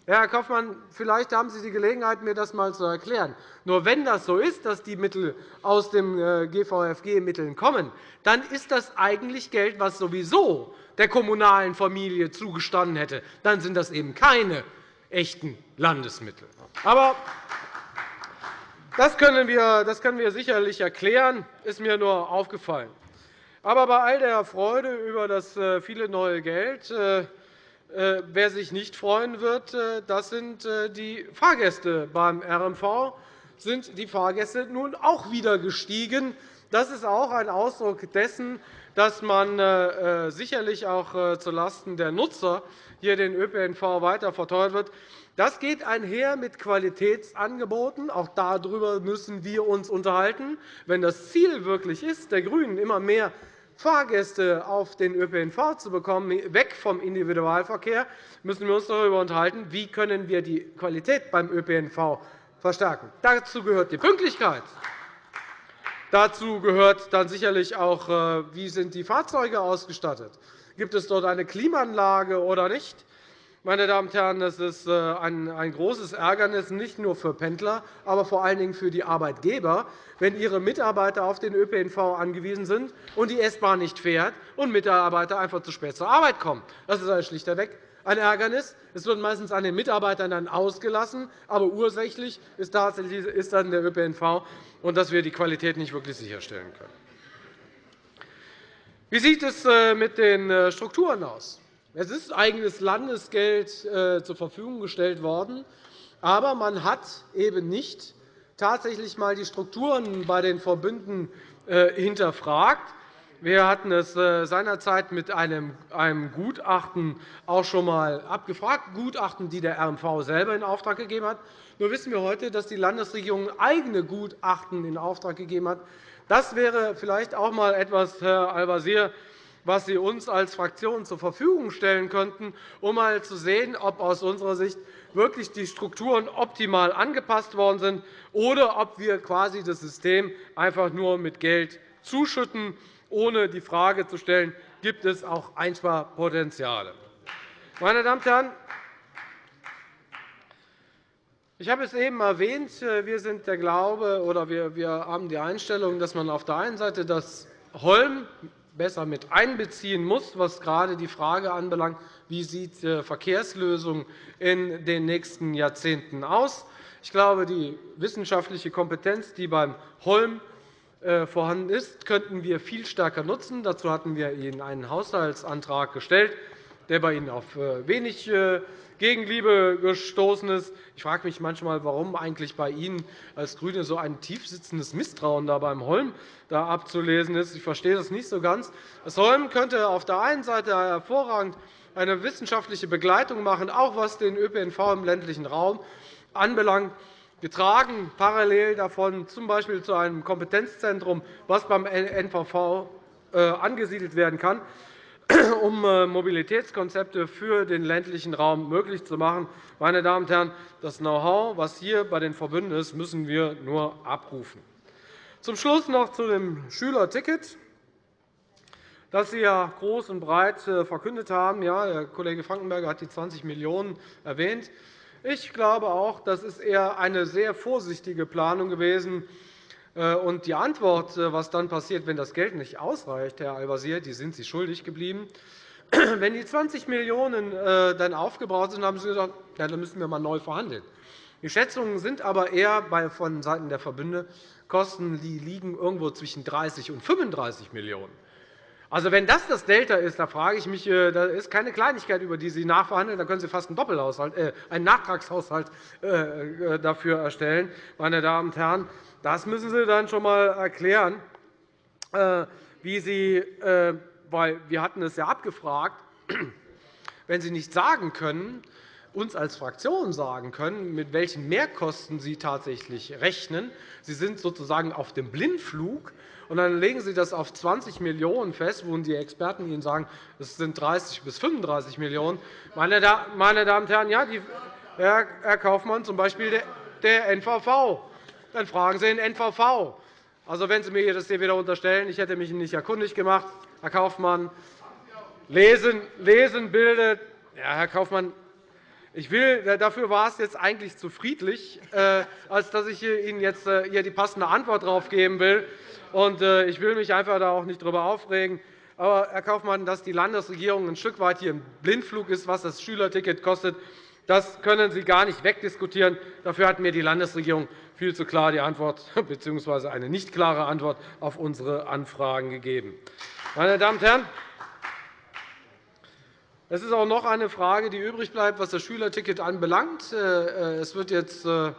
Herr Kaufmann, vielleicht haben Sie die Gelegenheit, mir das einmal zu erklären. Nur wenn das so ist, dass die Mittel aus den äh, GVFG-Mitteln kommen, dann ist das eigentlich Geld, das sowieso der kommunalen Familie zugestanden hätte. Dann sind das eben keine echten Landesmittel. Aber das können, wir, das können wir sicherlich erklären. Das ist mir nur aufgefallen. Aber bei all der Freude über das äh, viele neue Geld äh, äh, wer sich nicht freuen wird, das sind die Fahrgäste. Beim RMV sind die Fahrgäste nun auch wieder gestiegen. Das ist auch ein Ausdruck dessen, dass man sicherlich auch zulasten der Nutzer hier den ÖPNV weiter verteuert wird. Das geht einher mit Qualitätsangeboten. Auch darüber müssen wir uns unterhalten. Wenn das Ziel wirklich ist, der GRÜNEN immer mehr Fahrgäste auf den ÖPNV zu bekommen, weg vom Individualverkehr, müssen wir uns darüber unterhalten, wie können wir die Qualität beim ÖPNV verstärken. Dazu gehört die Pünktlichkeit. Dazu gehört dann sicherlich auch, äh, wie sind die Fahrzeuge ausgestattet Gibt es dort eine Klimaanlage oder nicht? Meine Damen und Herren, das ist äh, ein großes Ärgernis, nicht nur für Pendler, aber vor allen Dingen für die Arbeitgeber, wenn ihre Mitarbeiter auf den ÖPNV angewiesen sind und die S-Bahn nicht fährt und Mitarbeiter einfach zu spät zur Arbeit kommen. Das ist schlichtweg ein Ärgernis. Es wird meistens an den Mitarbeitern dann ausgelassen, aber ursächlich ist tatsächlich ist dann der ÖPNV, und dass wir die Qualität nicht wirklich sicherstellen können. Wie sieht es äh, mit den äh, Strukturen aus? Es ist eigenes Landesgeld äh, zur Verfügung gestellt worden, aber man hat eben nicht tatsächlich einmal die Strukturen bei den Verbünden äh, hinterfragt. Wir hatten es äh, seinerzeit mit einem Gutachten auch schon einmal abgefragt, Gutachten, die der RMV selber in Auftrag gegeben hat. Nur wissen wir heute, dass die Landesregierung eigene Gutachten in Auftrag gegeben hat. Das wäre vielleicht auch einmal etwas, Herr Al-Wazir, was Sie uns als Fraktion zur Verfügung stellen könnten, um einmal zu sehen, ob aus unserer Sicht wirklich die Strukturen optimal angepasst worden sind oder ob wir quasi das System einfach nur mit Geld zuschütten, ohne die Frage zu stellen, gibt es auch Einsparpotenziale. Meine Damen und Herren, ich habe es eben erwähnt. Wir sind der Glaube oder wir haben die Einstellung, dass man auf der einen Seite das Holm besser mit einbeziehen muss, was gerade die Frage anbelangt, wie sieht die Verkehrslösung in den nächsten Jahrzehnten aus. Ich glaube, die wissenschaftliche Kompetenz, die beim Holm äh, vorhanden ist, könnten wir viel stärker nutzen. Dazu hatten wir Ihnen einen Haushaltsantrag gestellt, der bei Ihnen auf äh, wenig äh, Gegenliebe gestoßen ist. Ich frage mich manchmal, warum eigentlich bei Ihnen als GRÜNE so ein tiefsitzendes Misstrauen da beim Holm da abzulesen ist. Ich verstehe das nicht so ganz. Das Holm könnte auf der einen Seite hervorragend eine wissenschaftliche Begleitung machen, auch was den ÖPNV im ländlichen Raum anbelangt getragen parallel davon z.B. zu einem Kompetenzzentrum, das beim NVV äh, angesiedelt werden kann. <clears throat> um äh, Mobilitätskonzepte für den ländlichen Raum möglich zu machen. Meine Damen und Herren, das Know-how, das hier bei den Verbünden ist, müssen wir nur abrufen. Zum Schluss noch zu dem Schülerticket, das Sie ja groß und breit äh, verkündet haben. Ja, der Kollege Frankenberger hat die 20 Millionen € erwähnt. Ich glaube auch, das ist eher eine sehr vorsichtige Planung gewesen, und die Antwort, äh, was dann passiert, wenn das Geld nicht ausreicht, Herr Al-Wazir, die sind Sie schuldig geblieben. <clears throat> Wenn die 20 Millionen € äh, dann aufgebraucht sind, haben Sie gesagt, ja, dann müssen wir einmal neu verhandeln. Die Schätzungen sind aber eher von Seiten der Verbünde Kosten, die liegen irgendwo zwischen 30 und 35 Millionen €. Also, wenn das das Delta ist, da frage ich mich, das ist keine Kleinigkeit, über die Sie nachverhandeln. Da können Sie fast einen, äh, einen Nachtragshaushalt dafür erstellen. Meine Damen und Herren, das müssen Sie dann schon einmal erklären, äh, wie Sie, äh, weil wir hatten es ja abgefragt, <clears throat> wenn Sie nicht sagen können, uns als Fraktion sagen können, mit welchen Mehrkosten Sie tatsächlich rechnen. Sie sind sozusagen auf dem Blindflug, und dann legen Sie das auf 20 Millionen € fest, wo die Experten Ihnen sagen, es sind 30 bis 35 Millionen €. Meine Damen und Herren, ja, die, Herr Kaufmann, z. B. der NVV. Dann fragen Sie den NVV. Also, wenn Sie mir das hier wieder unterstellen, ich hätte mich nicht erkundigt gemacht, Herr Kaufmann, lesen, lesen bildet. Ja, Herr Kaufmann, ich will, dafür war es jetzt eigentlich zu friedlich, äh, als dass ich Ihnen jetzt äh, hier die passende Antwort darauf geben will. Äh, ich will mich einfach da auch nicht darüber aufregen. Aber, Herr Kaufmann, dass die Landesregierung ein Stück weit hier im Blindflug ist, was das Schülerticket kostet, das können Sie gar nicht wegdiskutieren. Dafür hat mir die Landesregierung viel zu klar die Antwort <laughs> bzw. eine nicht klare Antwort auf unsere Anfragen gegeben. Meine Damen und Herren, es ist auch noch eine Frage, die übrig bleibt, was das Schülerticket anbelangt. Äh, äh, es wird jetzt äh,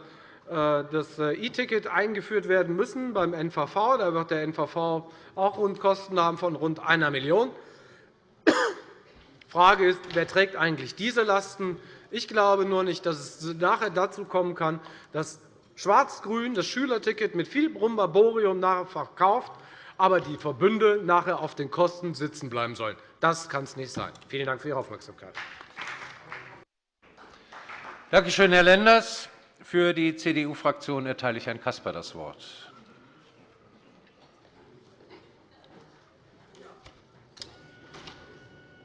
das E-Ticket eingeführt werden müssen beim NVV. Da wird der NVV auch Kosten haben von rund 1 Million Die Frage ist, wer trägt eigentlich diese Lasten? Ich glaube nur nicht, dass es nachher dazu kommen kann, dass Schwarz-Grün das Schülerticket mit viel Brumbaborium nachher verkauft, aber die Verbünde nachher auf den Kosten sitzen bleiben sollen. Das kann es nicht sein. Vielen Dank für Ihre Aufmerksamkeit. Danke schön, Herr Lenders. Für die CDU-Fraktion erteile ich Herrn Caspar das Wort.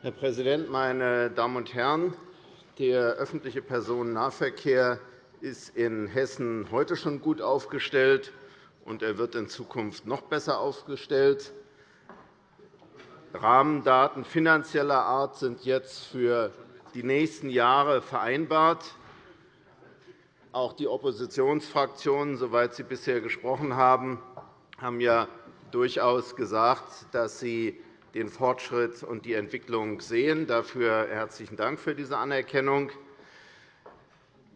Herr Präsident, meine Damen und Herren! Der öffentliche Personennahverkehr ist in Hessen heute schon gut aufgestellt, und er wird in Zukunft noch besser aufgestellt. Rahmendaten finanzieller Art sind jetzt für die nächsten Jahre vereinbart. Auch die Oppositionsfraktionen, soweit sie bisher gesprochen haben, haben ja durchaus gesagt, dass sie den Fortschritt und die Entwicklung sehen. Dafür herzlichen Dank für diese Anerkennung.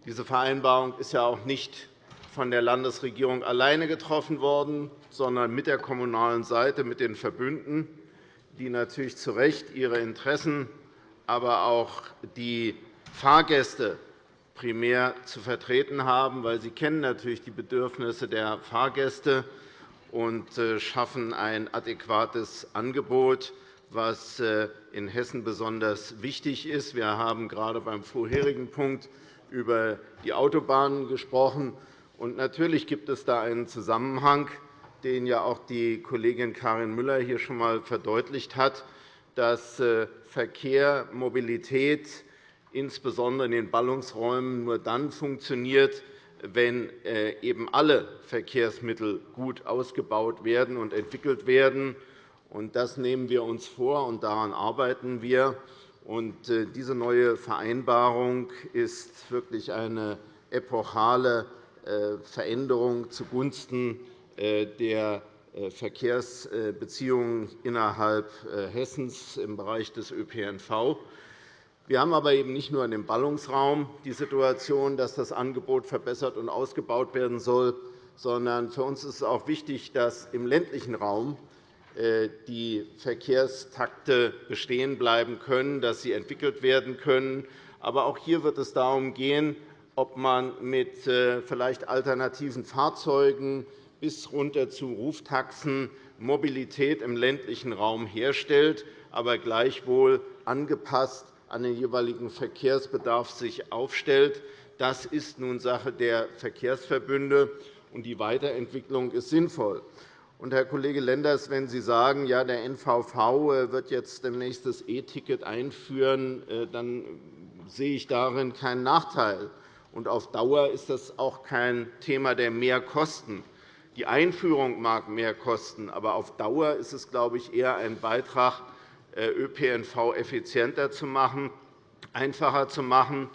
Diese Vereinbarung ist ja auch nicht von der Landesregierung alleine getroffen worden, sondern mit der kommunalen Seite, mit den Verbünden die natürlich zu Recht ihre Interessen, aber auch die Fahrgäste primär zu vertreten haben, weil sie kennen natürlich die Bedürfnisse der Fahrgäste und äh, schaffen ein adäquates Angebot, was äh, in Hessen besonders wichtig ist. Wir haben gerade beim vorherigen Punkt über die Autobahnen gesprochen. Natürlich gibt es da einen Zusammenhang den ja auch die Kollegin Karin Müller hier schon einmal verdeutlicht hat, dass äh, Verkehr, Mobilität insbesondere in den Ballungsräumen nur dann funktioniert, wenn äh, eben alle Verkehrsmittel gut ausgebaut werden und entwickelt werden. Das nehmen wir uns vor, und daran arbeiten wir. Äh, diese neue Vereinbarung ist wirklich eine epochale Veränderung zugunsten äh, der äh, Verkehrsbeziehungen innerhalb äh, Hessens im Bereich des ÖPNV. Wir haben aber eben nicht nur in dem Ballungsraum die Situation, dass das Angebot verbessert und ausgebaut werden soll, sondern für uns ist es auch wichtig, dass im ländlichen Raum die Verkehrstakte bestehen bleiben können, dass sie entwickelt werden können. Aber auch hier wird es darum gehen, ob man mit vielleicht alternativen Fahrzeugen bis runter zu Ruftaxen Mobilität im ländlichen Raum herstellt, aber gleichwohl angepasst an den jeweiligen Verkehrsbedarf sich aufstellt. Das ist nun Sache der Verkehrsverbünde, und die Weiterentwicklung ist sinnvoll. Und, Herr Kollege Lenders, wenn Sie sagen, ja, der NVV äh, wird jetzt demnächst das E-Ticket einführen, äh, dann sehe ich darin keinen Nachteil. Und auf Dauer ist das auch kein Thema der Mehrkosten. Die Einführung mag mehr kosten, aber auf Dauer ist es, glaube ich, eher ein Beitrag, äh, ÖPNV effizienter zu machen, einfacher zu machen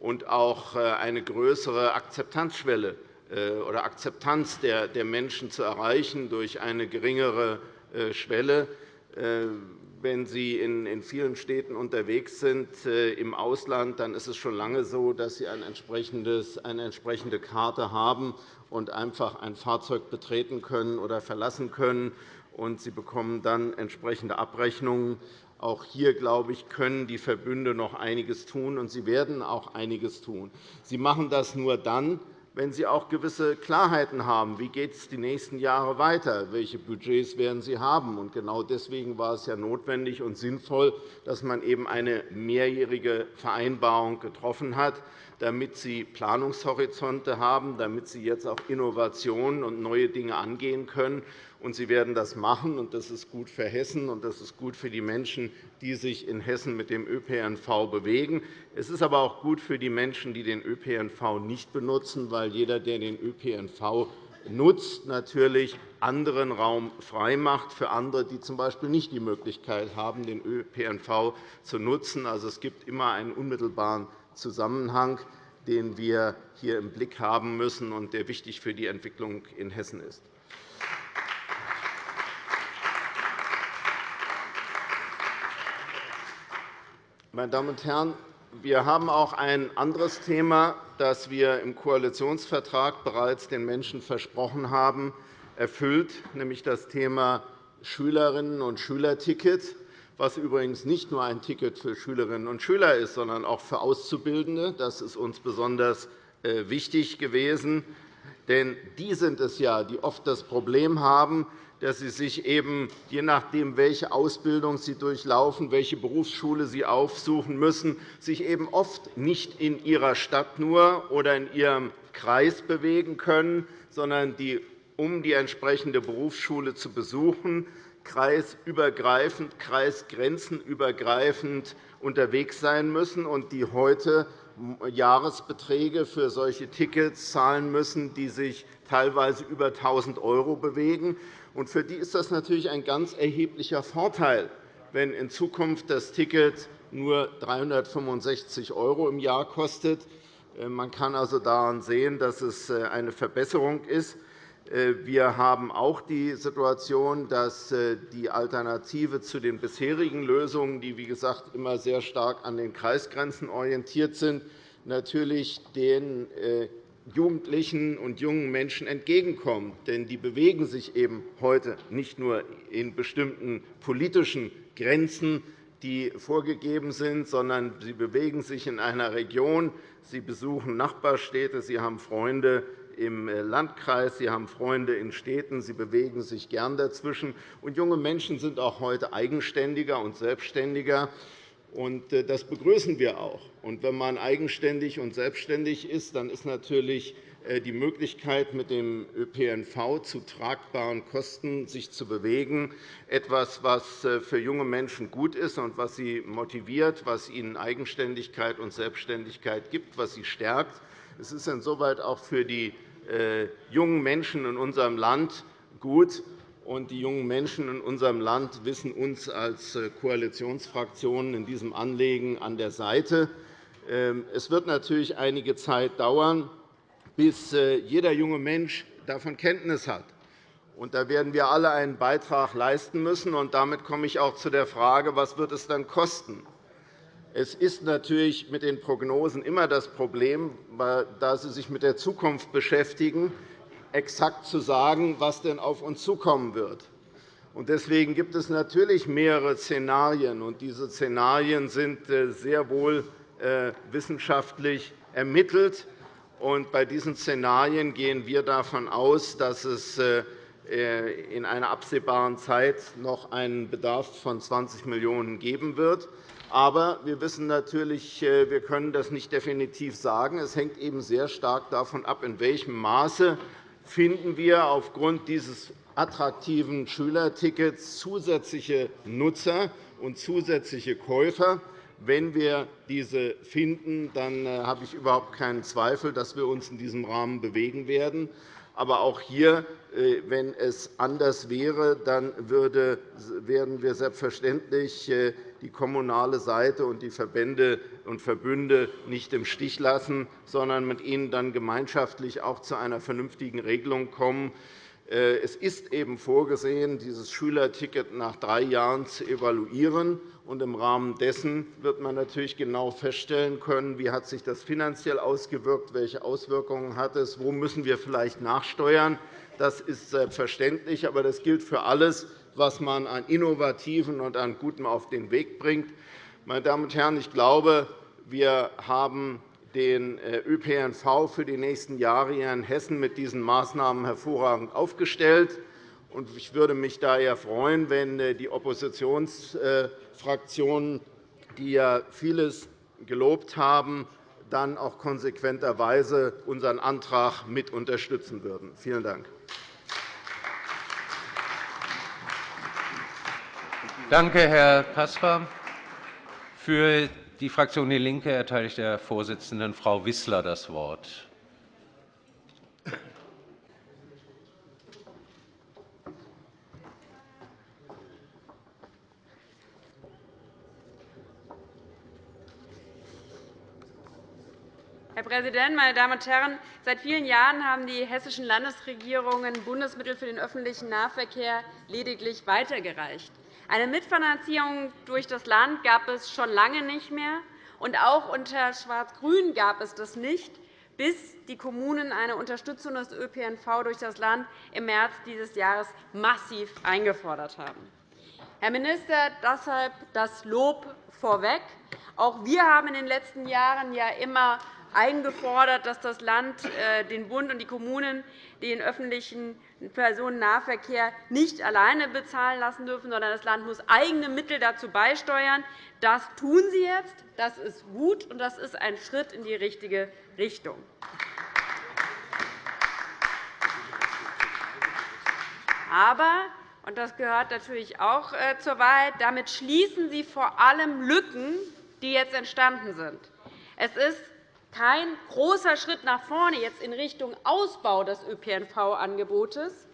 und auch äh, eine größere Akzeptanzschwelle äh, oder Akzeptanz der Menschen zu erreichen durch eine geringere Schwelle wenn Sie in vielen Städten unterwegs sind äh, im Ausland, dann ist es schon lange so, dass Sie eine entsprechende Karte haben und einfach ein Fahrzeug betreten können oder verlassen können. und Sie bekommen dann entsprechende Abrechnungen. Auch hier, glaube ich, können die Verbünde noch einiges tun, und sie werden auch einiges tun. Sie machen das nur dann, wenn Sie auch gewisse Klarheiten haben. Wie geht es die nächsten Jahre weiter? Welche Budgets werden Sie haben? Und genau deswegen war es ja notwendig und sinnvoll, dass man eben eine mehrjährige Vereinbarung getroffen hat, damit Sie Planungshorizonte haben, damit Sie jetzt auch Innovationen und neue Dinge angehen können und Sie werden das machen. Und das ist gut für Hessen, und das ist gut für die Menschen, die sich in Hessen mit dem ÖPNV bewegen. Es ist aber auch gut für die Menschen, die den ÖPNV nicht benutzen, weil jeder, der den ÖPNV nutzt, natürlich anderen Raum freimacht für andere, die z.B. nicht die Möglichkeit haben, den ÖPNV zu nutzen. Also, es gibt immer einen unmittelbaren Zusammenhang, den wir hier im Blick haben müssen und der wichtig für die Entwicklung in Hessen ist. Meine Damen und Herren, wir haben auch ein anderes Thema, das wir im Koalitionsvertrag bereits den Menschen versprochen haben, erfüllt, nämlich das Thema Schülerinnen- und Schülerticket, was übrigens nicht nur ein Ticket für Schülerinnen und Schüler ist, sondern auch für Auszubildende. Das ist uns besonders äh, wichtig gewesen. Denn die sind es ja, die oft das Problem haben, dass sie sich eben, je nachdem, welche Ausbildung sie durchlaufen, welche Berufsschule sie aufsuchen müssen, sich eben oft nicht in ihrer Stadt nur oder in ihrem Kreis bewegen können, sondern die, um die entsprechende Berufsschule zu besuchen, kreisübergreifend, kreisgrenzenübergreifend unterwegs sein müssen und die heute Jahresbeträge für solche Tickets zahlen müssen, die sich teilweise über 1.000 € bewegen. Und für die ist das natürlich ein ganz erheblicher Vorteil, wenn in Zukunft das Ticket nur 365 € im Jahr kostet. Äh, man kann also daran sehen, dass es äh, eine Verbesserung ist. Äh, wir haben auch die Situation, dass die Alternative zu den bisherigen Lösungen, die wie gesagt immer sehr stark an den Kreisgrenzen orientiert sind, natürlich den Jugendlichen und jungen Menschen entgegenkommen. Denn die bewegen sich eben heute nicht nur in bestimmten politischen Grenzen, die vorgegeben sind, sondern sie bewegen sich in einer Region. Sie besuchen Nachbarstädte, sie haben Freunde im Landkreis, sie haben Freunde in Städten, sie bewegen sich gern dazwischen. Und junge Menschen sind auch heute eigenständiger und selbstständiger. Äh, das begrüßen wir auch. wenn man eigenständig und selbstständig ist, dann ist natürlich äh, die Möglichkeit, mit dem ÖPNV zu tragbaren Kosten sich zu bewegen, etwas, was äh, für junge Menschen gut ist und was sie motiviert, was ihnen Eigenständigkeit und Selbstständigkeit gibt, was sie stärkt. Es ist insoweit auch für die jungen Menschen in unserem Land gut, und die jungen Menschen in unserem Land wissen uns als äh, Koalitionsfraktionen in diesem Anliegen an der Seite. Ähm, es wird natürlich einige Zeit dauern, bis äh, jeder junge Mensch davon Kenntnis hat. Da werden wir alle einen Beitrag leisten müssen. Damit komme ich auch zu der Frage, was wird es dann kosten? Es ist natürlich mit den Prognosen immer das Problem, da sie sich mit der Zukunft beschäftigen, exakt zu sagen, was denn auf uns zukommen wird. Deswegen gibt es natürlich mehrere Szenarien. und Diese Szenarien sind äh, sehr wohl äh, wissenschaftlich ermittelt. Bei diesen Szenarien gehen wir davon aus, dass es äh, in einer absehbaren Zeit noch einen Bedarf von 20 Millionen € geben wird. Aber wir wissen natürlich, wir können das nicht definitiv sagen. Es hängt eben sehr stark davon ab, in welchem Maße finden wir aufgrund dieses attraktiven Schülertickets zusätzliche Nutzer und zusätzliche Käufer. Wenn wir diese finden, dann äh, habe ich überhaupt keinen Zweifel, dass wir uns in diesem Rahmen bewegen werden. Aber auch hier, äh, wenn es anders wäre, dann werden wir selbstverständlich äh, die kommunale Seite und die Verbände und Verbünde nicht im Stich lassen, sondern mit ihnen dann gemeinschaftlich auch zu einer vernünftigen Regelung kommen. Äh, es ist eben vorgesehen, dieses Schülerticket nach drei Jahren zu evaluieren. Im Rahmen dessen wird man natürlich genau feststellen können, wie hat sich das finanziell ausgewirkt, welche Auswirkungen hat es, wo müssen wir vielleicht nachsteuern. Das ist selbstverständlich, aber das gilt für alles, was man an Innovativen und an Gutem auf den Weg bringt. Meine Damen und Herren, ich glaube, wir haben den äh, ÖPNV für die nächsten Jahre hier in Hessen mit diesen Maßnahmen hervorragend aufgestellt. Ich würde mich daher freuen, wenn äh, die Oppositionsfraktionen, die ja vieles gelobt haben, dann auch konsequenterweise unseren Antrag mit unterstützen würden. Vielen Dank. Danke, Herr Caspar. Für die Fraktion DIE LINKE erteile ich der Vorsitzenden, Frau Wissler, das Wort. Herr Präsident, meine Damen und Herren! Seit vielen Jahren haben die hessischen Landesregierungen Bundesmittel für den öffentlichen Nahverkehr lediglich weitergereicht. Eine Mitfinanzierung durch das Land gab es schon lange nicht mehr, und auch unter Schwarz-Grün gab es das nicht, bis die Kommunen eine Unterstützung des ÖPNV durch das Land im März dieses Jahres massiv eingefordert haben. Herr Minister, deshalb das Lob vorweg. Auch wir haben in den letzten Jahren ja immer eingefordert, dass das Land äh, den Bund und die Kommunen den öffentlichen Personennahverkehr nicht alleine bezahlen lassen dürfen, sondern das Land muss eigene Mittel dazu beisteuern. Das tun Sie jetzt. Das ist gut, und das ist ein Schritt in die richtige Richtung. Aber und das gehört natürlich auch äh, zur Wahrheit. Damit schließen Sie vor allem Lücken, die jetzt entstanden sind. Es ist kein großer Schritt nach vorne jetzt in Richtung Ausbau des ÖPNV-Angebotes.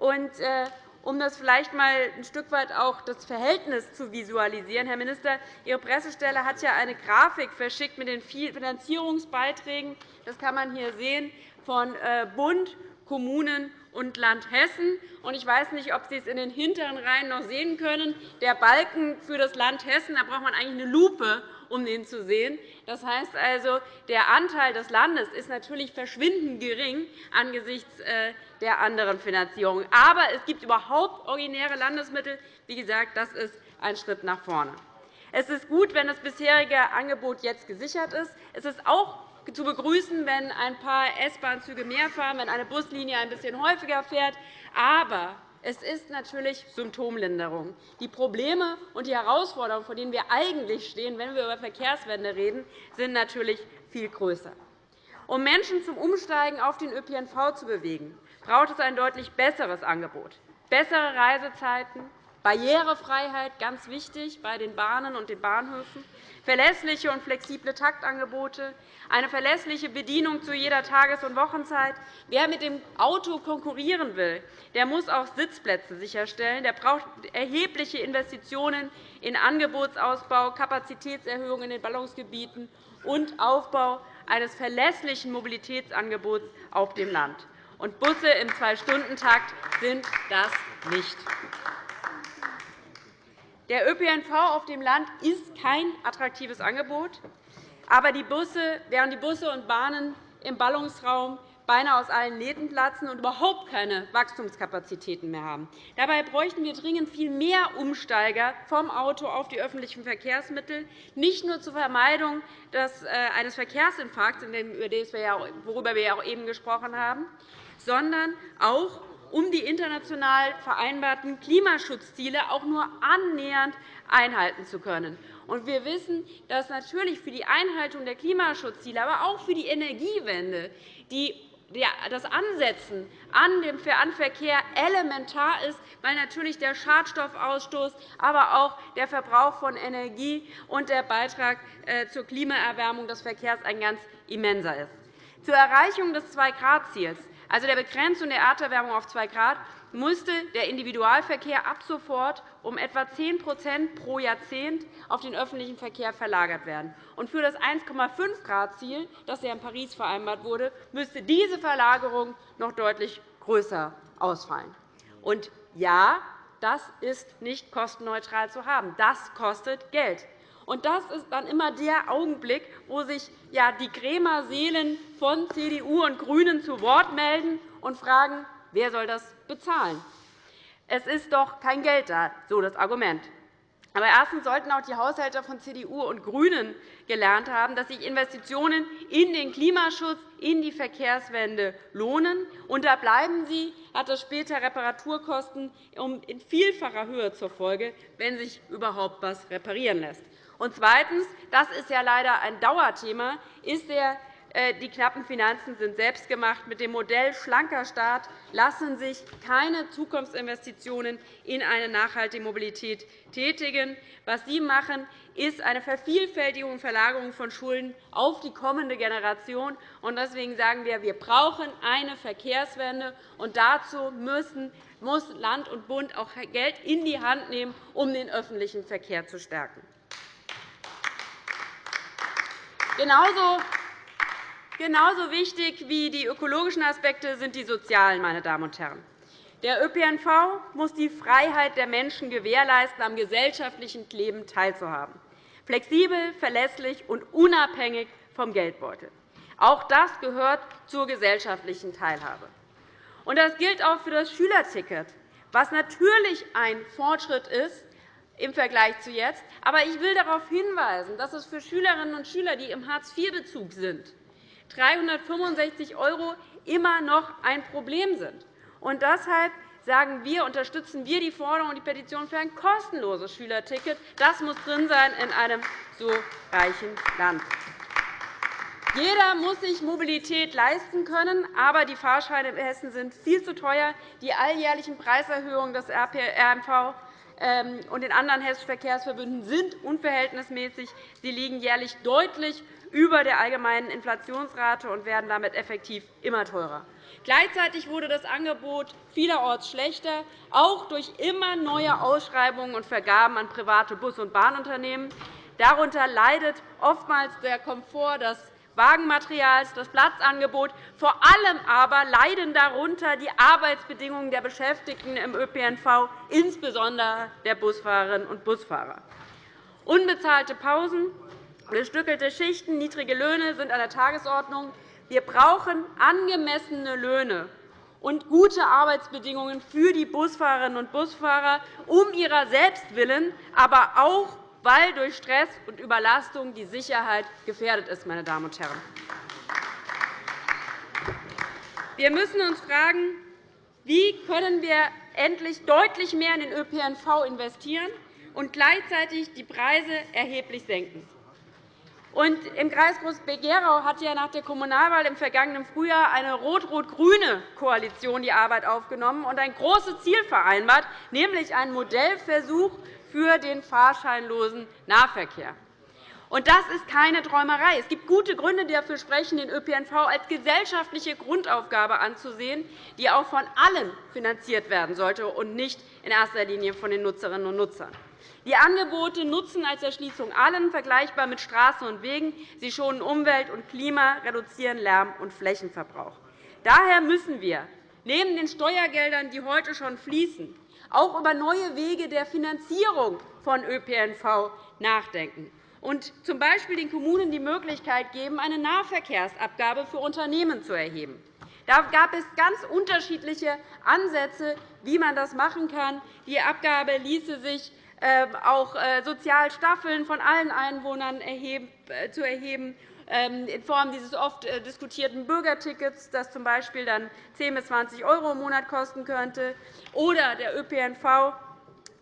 Äh, um das vielleicht einmal ein Stück weit auch das Verhältnis zu visualisieren, Herr Minister, Ihre Pressestelle hat ja eine Grafik verschickt mit den Finanzierungsbeiträgen. Das kann man hier sehen von äh, Bund, Kommunen und Land Hessen. Ich weiß nicht, ob Sie es in den hinteren Reihen noch sehen können. Der Balken für das Land Hessen, da braucht man eigentlich eine Lupe, um den zu sehen. Das heißt also, der Anteil des Landes ist natürlich verschwindend gering angesichts äh, der anderen Finanzierungen. Aber es gibt überhaupt originäre Landesmittel. Wie gesagt, das ist ein Schritt nach vorne. Es ist gut, wenn das bisherige Angebot jetzt gesichert ist. Es ist auch zu begrüßen, wenn ein paar S-Bahn-Züge mehr fahren, wenn eine Buslinie ein bisschen häufiger fährt. Aber es ist natürlich Symptomlinderung. Die Probleme und die Herausforderungen, vor denen wir eigentlich stehen, wenn wir über Verkehrswende reden, sind natürlich viel größer. Um Menschen zum Umsteigen auf den ÖPNV zu bewegen, braucht es ein deutlich besseres Angebot, bessere Reisezeiten, Barrierefreiheit, ganz wichtig bei den Bahnen und den Bahnhöfen, verlässliche und flexible Taktangebote, eine verlässliche Bedienung zu jeder Tages- und Wochenzeit. Wer mit dem Auto konkurrieren will, der muss auch Sitzplätze sicherstellen. Der braucht erhebliche Investitionen in Angebotsausbau, Kapazitätserhöhung in den Ballungsgebieten und Aufbau eines verlässlichen Mobilitätsangebots auf dem Land. Und Busse im Zwei-Stunden-Takt sind das nicht. Der ÖPNV auf dem Land ist kein attraktives Angebot. Aber die Busse, während die Busse und Bahnen im Ballungsraum beinahe aus allen Nähten platzen und überhaupt keine Wachstumskapazitäten mehr haben. Dabei bräuchten wir dringend viel mehr Umsteiger vom Auto auf die öffentlichen Verkehrsmittel, nicht nur zur Vermeidung äh, eines Verkehrsinfarkts, worüber wir auch eben gesprochen haben, sondern auch um die international vereinbarten Klimaschutzziele auch nur annähernd einhalten zu können. Wir wissen, dass natürlich für die Einhaltung der Klimaschutzziele, aber auch für die Energiewende das Ansetzen an Verkehr elementar ist, weil natürlich der Schadstoffausstoß, aber auch der Verbrauch von Energie und der Beitrag äh, zur Klimaerwärmung des Verkehrs ein ganz immenser ist. Zur Erreichung des 2-Grad-Ziels also der Begrenzung der Erderwärmung auf 2 Grad, musste der Individualverkehr ab sofort um etwa 10% pro Jahrzehnt auf den öffentlichen Verkehr verlagert werden. Und für das 1,5-Grad-Ziel, das ja in Paris vereinbart wurde, müsste diese Verlagerung noch deutlich größer ausfallen. Und ja, das ist nicht kostenneutral zu haben. Das kostet Geld. Und das ist dann immer der Augenblick, wo sich ja, die Krämerseelen von CDU und GRÜNEN zu Wort melden und fragen, wer soll das bezahlen. Es ist doch kein Geld da, so das Argument. Aber erstens sollten auch die Haushälter von CDU und GRÜNEN gelernt haben, dass sich Investitionen in den Klimaschutz, in die Verkehrswende lohnen. Und da bleiben sie, hat das später Reparaturkosten in vielfacher Höhe zur Folge, wenn sich überhaupt etwas reparieren lässt. Und zweitens, das ist ja leider ein Dauerthema, ist der äh, die knappen Finanzen sind selbstgemacht. Mit dem Modell schlanker Staat lassen sich keine Zukunftsinvestitionen in eine nachhaltige Mobilität tätigen. Was Sie machen, ist eine Vervielfältigung und Verlagerung von Schulden auf die kommende Generation. Deswegen sagen wir, wir brauchen eine Verkehrswende. Und dazu müssen, muss Land und Bund auch Geld in die Hand nehmen, um den öffentlichen Verkehr zu stärken. Genauso Genauso wichtig wie die ökologischen Aspekte sind die sozialen. Meine Damen und Herren. Der ÖPNV muss die Freiheit der Menschen gewährleisten, am gesellschaftlichen Leben teilzuhaben, flexibel, verlässlich und unabhängig vom Geldbeutel. Auch das gehört zur gesellschaftlichen Teilhabe. Das gilt auch für das Schülerticket, was natürlich ein Fortschritt ist im Vergleich zu jetzt. Aber ich will darauf hinweisen, dass es für Schülerinnen und Schüler, die im Hartz-IV-Bezug sind, 365 € immer noch ein Problem sind. Und deshalb sagen wir, unterstützen wir die Forderung und die Petition für ein kostenloses Schülerticket. Das muss drin sein in einem so reichen Land. Jeder muss sich Mobilität leisten können, aber die Fahrscheine in Hessen sind viel zu teuer. Die alljährlichen Preiserhöhungen des RMV und den anderen hessischen Verkehrsverbünden sind unverhältnismäßig. Sie liegen jährlich deutlich über der allgemeinen Inflationsrate und werden damit effektiv immer teurer. Gleichzeitig wurde das Angebot vielerorts schlechter, auch durch immer neue Ausschreibungen und Vergaben an private Bus- und Bahnunternehmen. Darunter leidet oftmals der Komfort des Wagenmaterials, das Platzangebot. Vor allem aber leiden darunter die Arbeitsbedingungen der Beschäftigten im ÖPNV, insbesondere der Busfahrerinnen und Busfahrer. Unbezahlte Pausen, Gestückelte Schichten, niedrige Löhne sind an der Tagesordnung. Wir brauchen angemessene Löhne und gute Arbeitsbedingungen für die Busfahrerinnen und Busfahrer um ihrer selbst willen, aber auch, weil durch Stress und Überlastung die Sicherheit gefährdet ist. Meine Damen und Herren. Wir müssen uns fragen, wie können wir endlich deutlich mehr in den ÖPNV investieren und gleichzeitig die Preise erheblich senken. Und Im Kreis Groß-Gerau hat ja nach der Kommunalwahl im vergangenen Frühjahr eine rot-rot-grüne Koalition die Arbeit aufgenommen und ein großes Ziel vereinbart, nämlich einen Modellversuch für den fahrscheinlosen Nahverkehr. Und das ist keine Träumerei. Es gibt gute Gründe, die dafür sprechen, den ÖPNV als gesellschaftliche Grundaufgabe anzusehen, die auch von allen finanziert werden sollte und nicht in erster Linie von den Nutzerinnen und Nutzern. Die Angebote nutzen als Erschließung allen, vergleichbar mit Straßen und Wegen. Sie schonen Umwelt und Klima, reduzieren Lärm- und Flächenverbrauch. Daher müssen wir neben den Steuergeldern, die heute schon fließen, auch über neue Wege der Finanzierung von ÖPNV nachdenken und z. B. den Kommunen die Möglichkeit geben, eine Nahverkehrsabgabe für Unternehmen zu erheben. Da gab es ganz unterschiedliche Ansätze, wie man das machen kann. Die Abgabe ließe sich ähm, auch äh, Sozialstaffeln von allen Einwohnern äh, zu erheben, in Form dieses oft äh, diskutierten Bürgertickets, das z.B. dann 10 bis 20 € im Monat kosten könnte, oder der ÖPNV.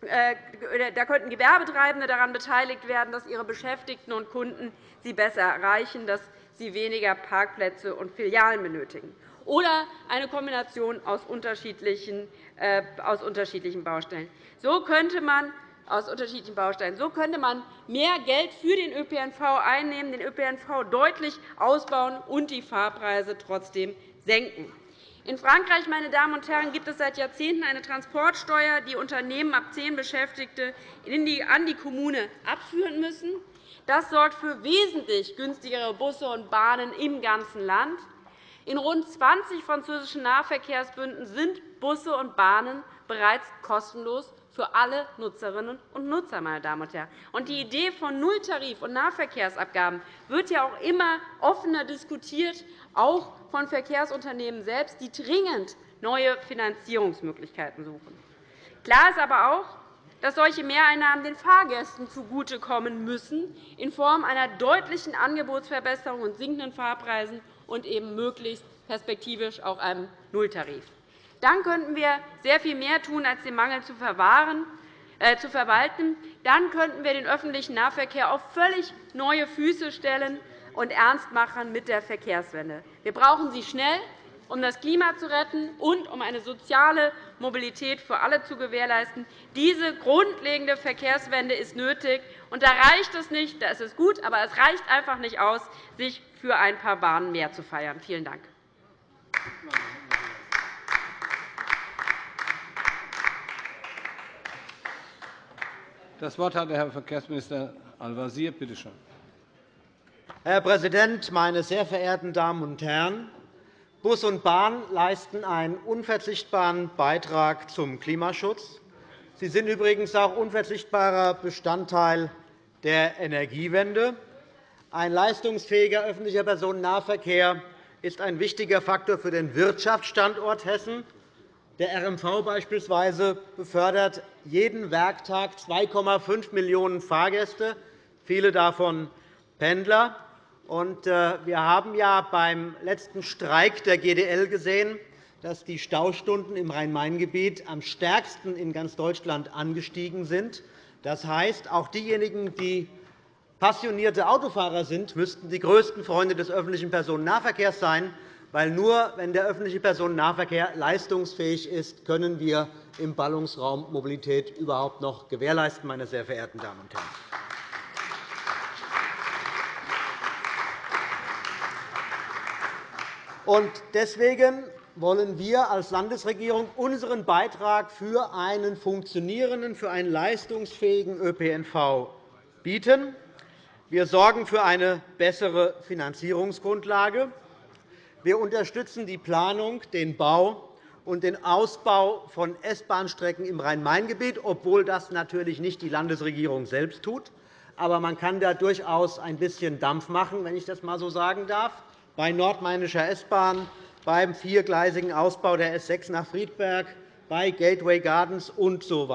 Da könnten Gewerbetreibende daran beteiligt werden, dass ihre Beschäftigten und Kunden sie besser erreichen, dass sie weniger Parkplätze und Filialen benötigen. Oder eine Kombination aus unterschiedlichen Baustellen. So könnte man aus unterschiedlichen Bausteinen. So könnte man mehr Geld für den ÖPNV einnehmen, den ÖPNV deutlich ausbauen und die Fahrpreise trotzdem senken. In Frankreich meine Damen und Herren, gibt es seit Jahrzehnten eine Transportsteuer, die Unternehmen ab zehn Beschäftigte an die Kommune abführen müssen. Das sorgt für wesentlich günstigere Busse und Bahnen im ganzen Land. In rund 20 französischen Nahverkehrsbünden sind Busse und Bahnen bereits kostenlos für alle Nutzerinnen und Nutzer. Meine Damen und Herren. die Idee von Nulltarif- und Nahverkehrsabgaben wird ja auch immer offener diskutiert, auch von Verkehrsunternehmen selbst, die dringend neue Finanzierungsmöglichkeiten suchen. Klar ist aber auch, dass solche Mehreinnahmen den Fahrgästen zugutekommen müssen, in Form einer deutlichen Angebotsverbesserung und sinkenden Fahrpreisen und eben möglichst perspektivisch auch einem Nulltarif. Dann könnten wir sehr viel mehr tun, als den Mangel zu, äh, zu verwalten. Dann könnten wir den öffentlichen Nahverkehr auf völlig neue Füße stellen und ernst machen mit der Verkehrswende. Wir brauchen sie schnell, um das Klima zu retten und um eine soziale Mobilität für alle zu gewährleisten. Diese grundlegende Verkehrswende ist nötig. Und da reicht es nicht, da ist es gut, aber es reicht einfach nicht aus, sich für ein paar Bahnen mehr zu feiern. Vielen Dank. Das Wort hat der Herr Verkehrsminister Al-Wazir. Bitte schön. Herr Präsident, meine sehr verehrten Damen und Herren! Bus und Bahn leisten einen unverzichtbaren Beitrag zum Klimaschutz. Sie sind übrigens auch unverzichtbarer Bestandteil der Energiewende. Ein leistungsfähiger öffentlicher Personennahverkehr ist ein wichtiger Faktor für den Wirtschaftsstandort Hessen. Der RMV beispielsweise befördert jeden Werktag 2,5 Millionen Fahrgäste, viele davon Pendler. Äh, wir haben ja beim letzten Streik der GDL gesehen, dass die Staustunden im Rhein-Main-Gebiet am stärksten in ganz Deutschland angestiegen sind. Das heißt, auch diejenigen, die passionierte Autofahrer sind, müssten die größten Freunde des öffentlichen Personennahverkehrs sein. Weil nur wenn der öffentliche Personennahverkehr leistungsfähig ist, können wir im Ballungsraum Mobilität überhaupt noch gewährleisten, meine sehr verehrten Damen und Herren. Deswegen wollen wir als Landesregierung unseren Beitrag für einen funktionierenden, für einen leistungsfähigen ÖPNV bieten. Wir sorgen für eine bessere Finanzierungsgrundlage. Wir unterstützen die Planung, den Bau und den Ausbau von S-Bahn-Strecken im Rhein-Main-Gebiet, obwohl das natürlich nicht die Landesregierung selbst tut. Aber man kann da durchaus ein bisschen Dampf machen, wenn ich das einmal so sagen darf bei Nordmainischer S-Bahn, beim viergleisigen Ausbau der S 6 nach Friedberg, bei Gateway Gardens usw. So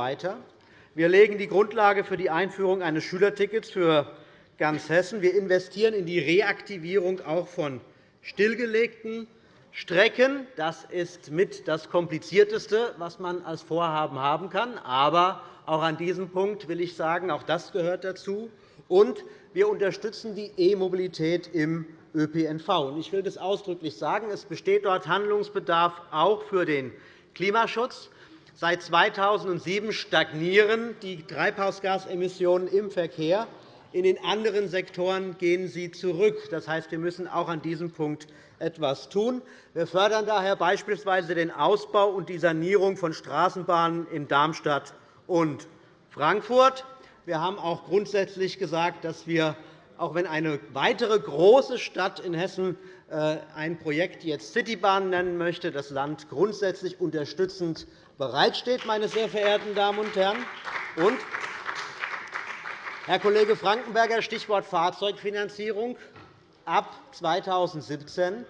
wir legen die Grundlage für die Einführung eines Schülertickets für ganz Hessen. Wir investieren in die Reaktivierung auch von stillgelegten Strecken. Das ist mit das Komplizierteste, was man als Vorhaben haben kann. Aber auch an diesem Punkt will ich sagen, auch das gehört dazu. Und wir unterstützen die E-Mobilität im ÖPNV. Ich will das ausdrücklich sagen. Es besteht dort Handlungsbedarf auch für den Klimaschutz. Seit 2007 stagnieren die Treibhausgasemissionen im Verkehr. In den anderen Sektoren gehen sie zurück. Das heißt, wir müssen auch an diesem Punkt etwas tun. Wir fördern daher beispielsweise den Ausbau und die Sanierung von Straßenbahnen in Darmstadt und Frankfurt. Wir haben auch grundsätzlich gesagt, dass wir auch wenn eine weitere große Stadt in Hessen äh, ein Projekt jetzt Citybahn nennen möchte, das Land grundsätzlich unterstützend bereitsteht, meine sehr verehrten Damen und Herren. Und, Herr Kollege Frankenberger, Stichwort Fahrzeugfinanzierung. Ab 2017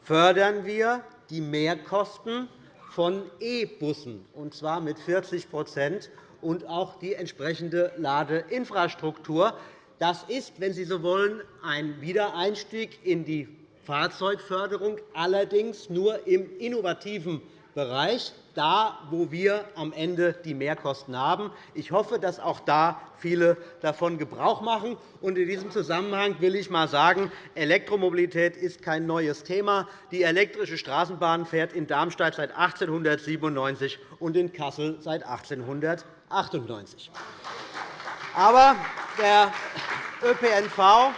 fördern wir die Mehrkosten von E-Bussen, und zwar mit 40% und auch die entsprechende Ladeinfrastruktur. Das ist, wenn Sie so wollen, ein Wiedereinstieg in die Fahrzeugförderung, allerdings nur im innovativen Bereich, da, wo wir am Ende die Mehrkosten haben. Ich hoffe, dass auch da viele davon Gebrauch machen. In diesem Zusammenhang will ich einmal sagen, Elektromobilität ist kein neues Thema. Die elektrische Straßenbahn fährt in Darmstadt seit 1897 und in Kassel seit 1898. Aber der ÖPNV,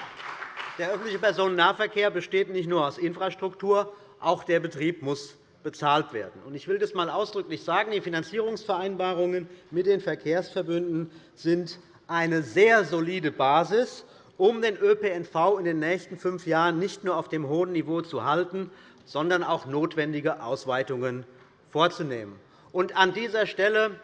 der öffentliche Personennahverkehr, besteht nicht nur aus Infrastruktur, auch der Betrieb muss bezahlt werden. Ich will das einmal ausdrücklich sagen. Die Finanzierungsvereinbarungen mit den Verkehrsverbünden sind eine sehr solide Basis, um den ÖPNV in den nächsten fünf Jahren nicht nur auf dem hohen Niveau zu halten, sondern auch notwendige Ausweitungen vorzunehmen. An dieser Stelle,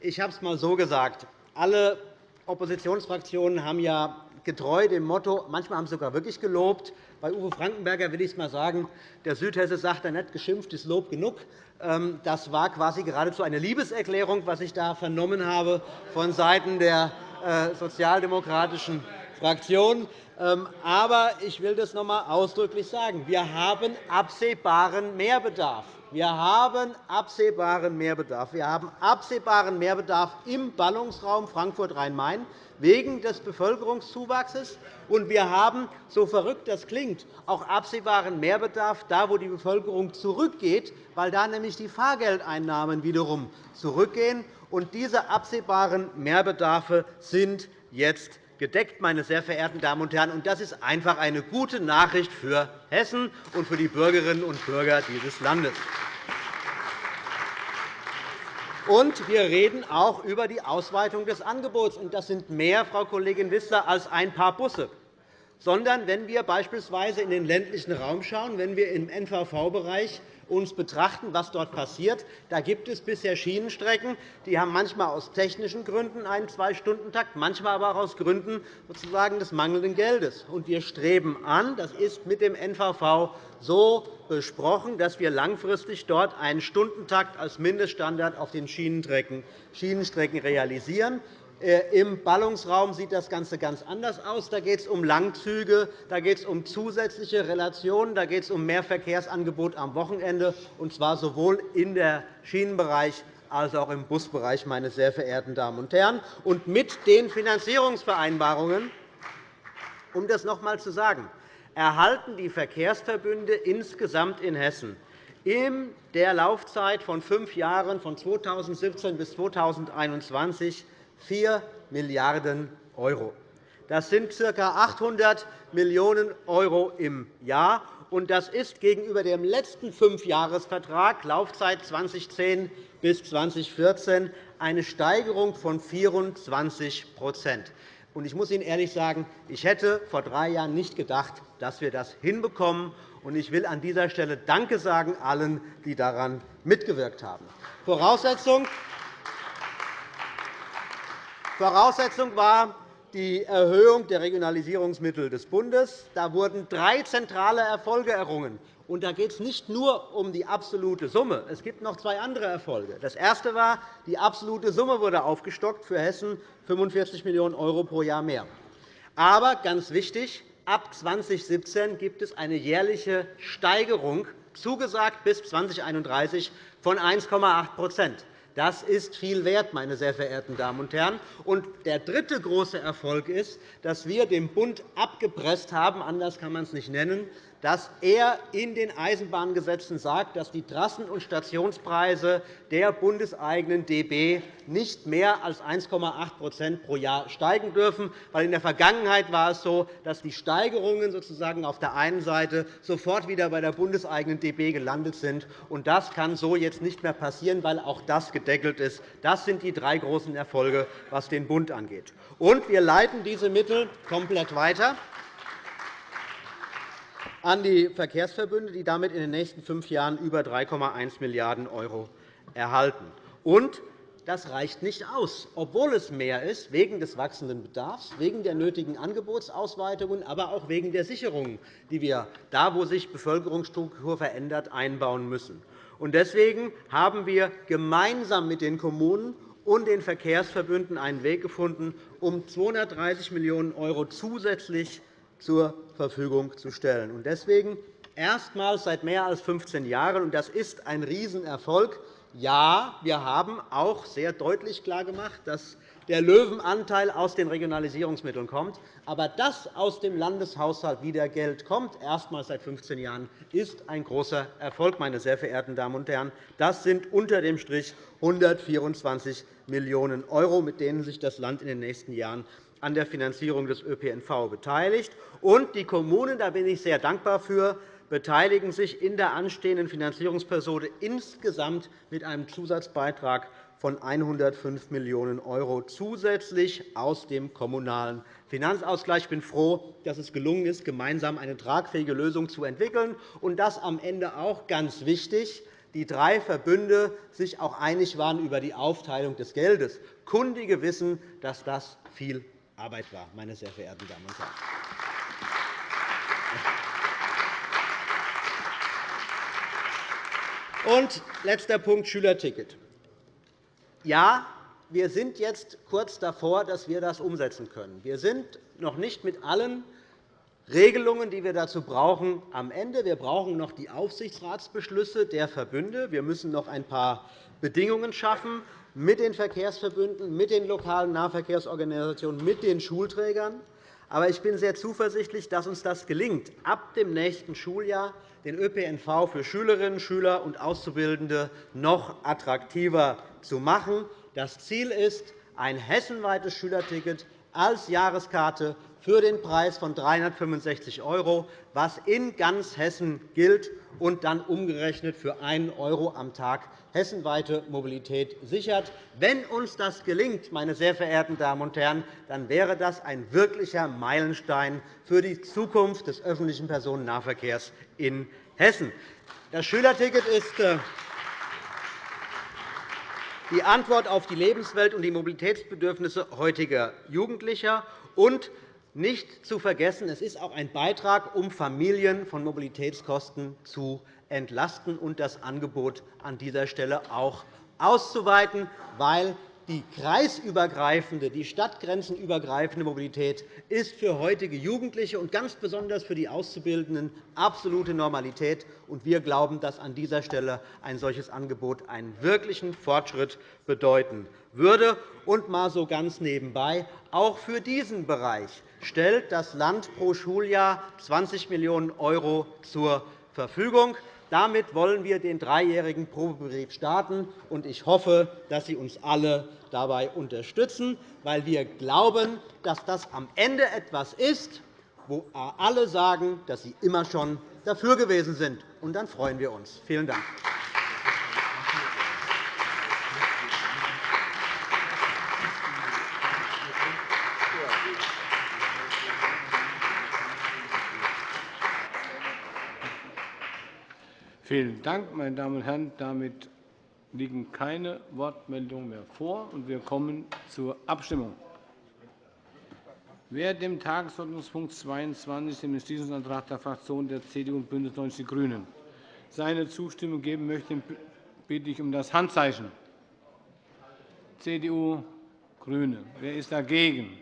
ich habe es einmal so gesagt, alle Oppositionsfraktionen haben ja getreu dem Motto, manchmal haben Sie sogar wirklich gelobt. Bei Uwe Frankenberger will ich es einmal sagen, der Südhesse sagt, er nicht geschimpft ist Lob genug. Ähm, das war quasi geradezu eine Liebeserklärung, was ich da vernommen habe von Seiten der äh, sozialdemokratischen Fraktion. Ähm, aber ich will das noch einmal ausdrücklich sagen. Wir haben absehbaren Mehrbedarf. Wir haben absehbaren Mehrbedarf. Wir haben absehbaren Mehrbedarf im Ballungsraum Frankfurt-Rhein-Main wegen des Bevölkerungszuwachses. Und wir haben, so verrückt das klingt, auch absehbaren Mehrbedarf da, wo die Bevölkerung zurückgeht, weil da nämlich die Fahrgeldeinnahmen wiederum zurückgehen. Und diese absehbaren Mehrbedarfe sind jetzt gedeckt, meine sehr verehrten Damen und Herren. Das ist einfach eine gute Nachricht für Hessen und für die Bürgerinnen und Bürger dieses Landes. Und wir reden auch über die Ausweitung des Angebots. Das sind mehr, Frau Kollegin Wissler, als ein paar Busse. Sondern wenn wir beispielsweise in den ländlichen Raum schauen, wenn wir im NVV-Bereich uns betrachten, was dort passiert. Da gibt es bisher Schienenstrecken, die haben manchmal aus technischen Gründen einen Zwei-Stunden-Takt, manchmal aber auch aus Gründen sozusagen des mangelnden Geldes. Wir streben an, das ist mit dem NVV so besprochen, dass wir langfristig dort einen Stundentakt als Mindeststandard auf den Schienenstrecken realisieren. Äh, Im Ballungsraum sieht das Ganze ganz anders aus. Da geht es um Langzüge, da geht es um zusätzliche Relationen, da geht es um mehr Verkehrsangebot am Wochenende, und zwar sowohl im Schienenbereich als auch im Busbereich, meine sehr verehrten Damen und Herren. Und mit den Finanzierungsvereinbarungen, um das noch einmal zu sagen, erhalten die Verkehrsverbünde insgesamt in Hessen in der Laufzeit von fünf Jahren, von 2017 bis 2021, 4 Milliarden €. Das sind ca. 800 Millionen € im Jahr. Das ist gegenüber dem letzten Fünfjahresvertrag, Laufzeit 2010 bis 2014, eine Steigerung von 24% Ich muss Ihnen ehrlich sagen, ich hätte vor drei Jahren nicht gedacht, dass wir das hinbekommen. Ich will an dieser Stelle Danke sagen allen, die daran mitgewirkt haben. Voraussetzung Voraussetzung war die Erhöhung der Regionalisierungsmittel des Bundes. Da wurden drei zentrale Erfolge errungen. Und da geht es nicht nur um die absolute Summe. Es gibt noch zwei andere Erfolge. Das erste war, die absolute Summe wurde aufgestockt für Hessen 45 Millionen € pro Jahr mehr. Aber ganz wichtig, ab 2017 gibt es eine jährliche Steigerung, zugesagt bis 2031, von 1,8 das ist viel wert, meine sehr verehrten Damen und Herren. Und der dritte große Erfolg ist, dass wir dem Bund abgepresst haben, anders kann man es nicht nennen, dass er in den Eisenbahngesetzen sagt, dass die Trassen- und Stationspreise der bundeseigenen DB nicht mehr als 1,8% pro Jahr steigen dürfen. Weil in der Vergangenheit war es so, dass die Steigerungen sozusagen auf der einen Seite sofort wieder bei der bundeseigenen DB gelandet sind. Und das kann so jetzt nicht mehr passieren, weil auch das gedeckelt ist. Das sind die drei großen Erfolge, was den Bund angeht. Und wir leiten diese Mittel komplett weiter an die Verkehrsverbünde, die damit in den nächsten fünf Jahren über 3,1 Milliarden € erhalten. Und das reicht nicht aus, obwohl es mehr ist, wegen des wachsenden Bedarfs, wegen der nötigen Angebotsausweitungen, aber auch wegen der Sicherungen, die wir da, wo sich Bevölkerungsstruktur verändert, einbauen müssen. Deswegen haben wir gemeinsam mit den Kommunen und den Verkehrsverbünden einen Weg gefunden, um 230 Millionen € zusätzlich zur Verfügung zu stellen. Deswegen erstmals seit mehr als 15 Jahren, und das ist ein Riesenerfolg, ja, wir haben auch sehr deutlich klargemacht, dass der Löwenanteil aus den Regionalisierungsmitteln kommt. Aber dass aus dem Landeshaushalt wieder Geld kommt, erstmals seit 15 Jahren, ist ein großer Erfolg, meine sehr verehrten Damen und Herren. Das sind unter dem Strich 124 Millionen €, mit denen sich das Land in den nächsten Jahren an der Finanzierung des ÖPNV beteiligt. Und die Kommunen, da bin ich sehr dankbar für, beteiligen sich in der anstehenden Finanzierungsperiode insgesamt mit einem Zusatzbeitrag von 105 Millionen € zusätzlich aus dem Kommunalen Finanzausgleich. Ich bin froh, dass es gelungen ist, gemeinsam eine tragfähige Lösung zu entwickeln, und dass am Ende auch ganz wichtig die drei Verbünde sich auch einig waren über die Aufteilung des Geldes. Kundige wissen, dass das viel Arbeit war, meine sehr verehrten Damen und Herren. Und letzter Punkt, Schülerticket. Ja, wir sind jetzt kurz davor, dass wir das umsetzen können. Wir sind noch nicht mit allen Regelungen, die wir dazu brauchen, am Ende. Wir brauchen noch die Aufsichtsratsbeschlüsse der Verbünde. Wir müssen noch ein paar Bedingungen schaffen mit den Verkehrsverbünden, mit den lokalen Nahverkehrsorganisationen, mit den Schulträgern. Aber ich bin sehr zuversichtlich, dass uns das gelingt, ab dem nächsten Schuljahr den ÖPNV für Schülerinnen, Schüler und Auszubildende noch attraktiver zu machen. Das Ziel ist ein hessenweites Schülerticket als Jahreskarte für den Preis von 365 €, was in ganz Hessen gilt und dann umgerechnet für 1 € am Tag hessenweite Mobilität sichert. Wenn uns das gelingt, meine sehr verehrten Damen und Herren, dann wäre das ein wirklicher Meilenstein für die Zukunft des öffentlichen Personennahverkehrs in Hessen. Das Schülerticket ist äh, die Antwort auf die Lebenswelt und die Mobilitätsbedürfnisse heutiger Jugendlicher. Und nicht zu vergessen, es ist auch ein Beitrag, um Familien von Mobilitätskosten zu entlasten und das Angebot an dieser Stelle auch auszuweiten, weil die kreisübergreifende, die stadtgrenzenübergreifende Mobilität ist für heutige Jugendliche und ganz besonders für die Auszubildenden absolute Normalität. Wir glauben, dass an dieser Stelle ein solches Angebot einen wirklichen Fortschritt bedeuten würde. Und mal so ganz nebenbei, auch für diesen Bereich stellt das Land pro Schuljahr 20 Millionen € zur Verfügung. Damit wollen wir den dreijährigen Probebetrieb starten. Ich hoffe, dass Sie uns alle dabei unterstützen, weil wir glauben, dass das am Ende etwas ist, wo alle sagen, dass sie immer schon dafür gewesen sind. Und dann freuen wir uns. Vielen Dank. Vielen Dank, meine Damen und Herren. Damit liegen keine Wortmeldungen mehr vor, und wir kommen zur Abstimmung. Wer dem Tagesordnungspunkt 22, dem Entschließungsantrag der Fraktionen der CDU und BÜNDNIS 90 die GRÜNEN, seine Zustimmung geben möchte, bitte ich um das Handzeichen. CDU, GRÜNE. Wer ist dagegen?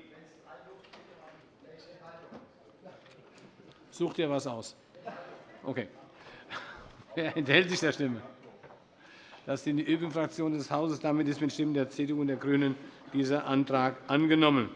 Sucht ihr etwas aus? Okay. <laughs> Wer enthält sich der Stimme? Das sind die übrigen Fraktionen des Hauses. Damit ist mit Stimmen der CDU und der GRÜNEN dieser Antrag angenommen.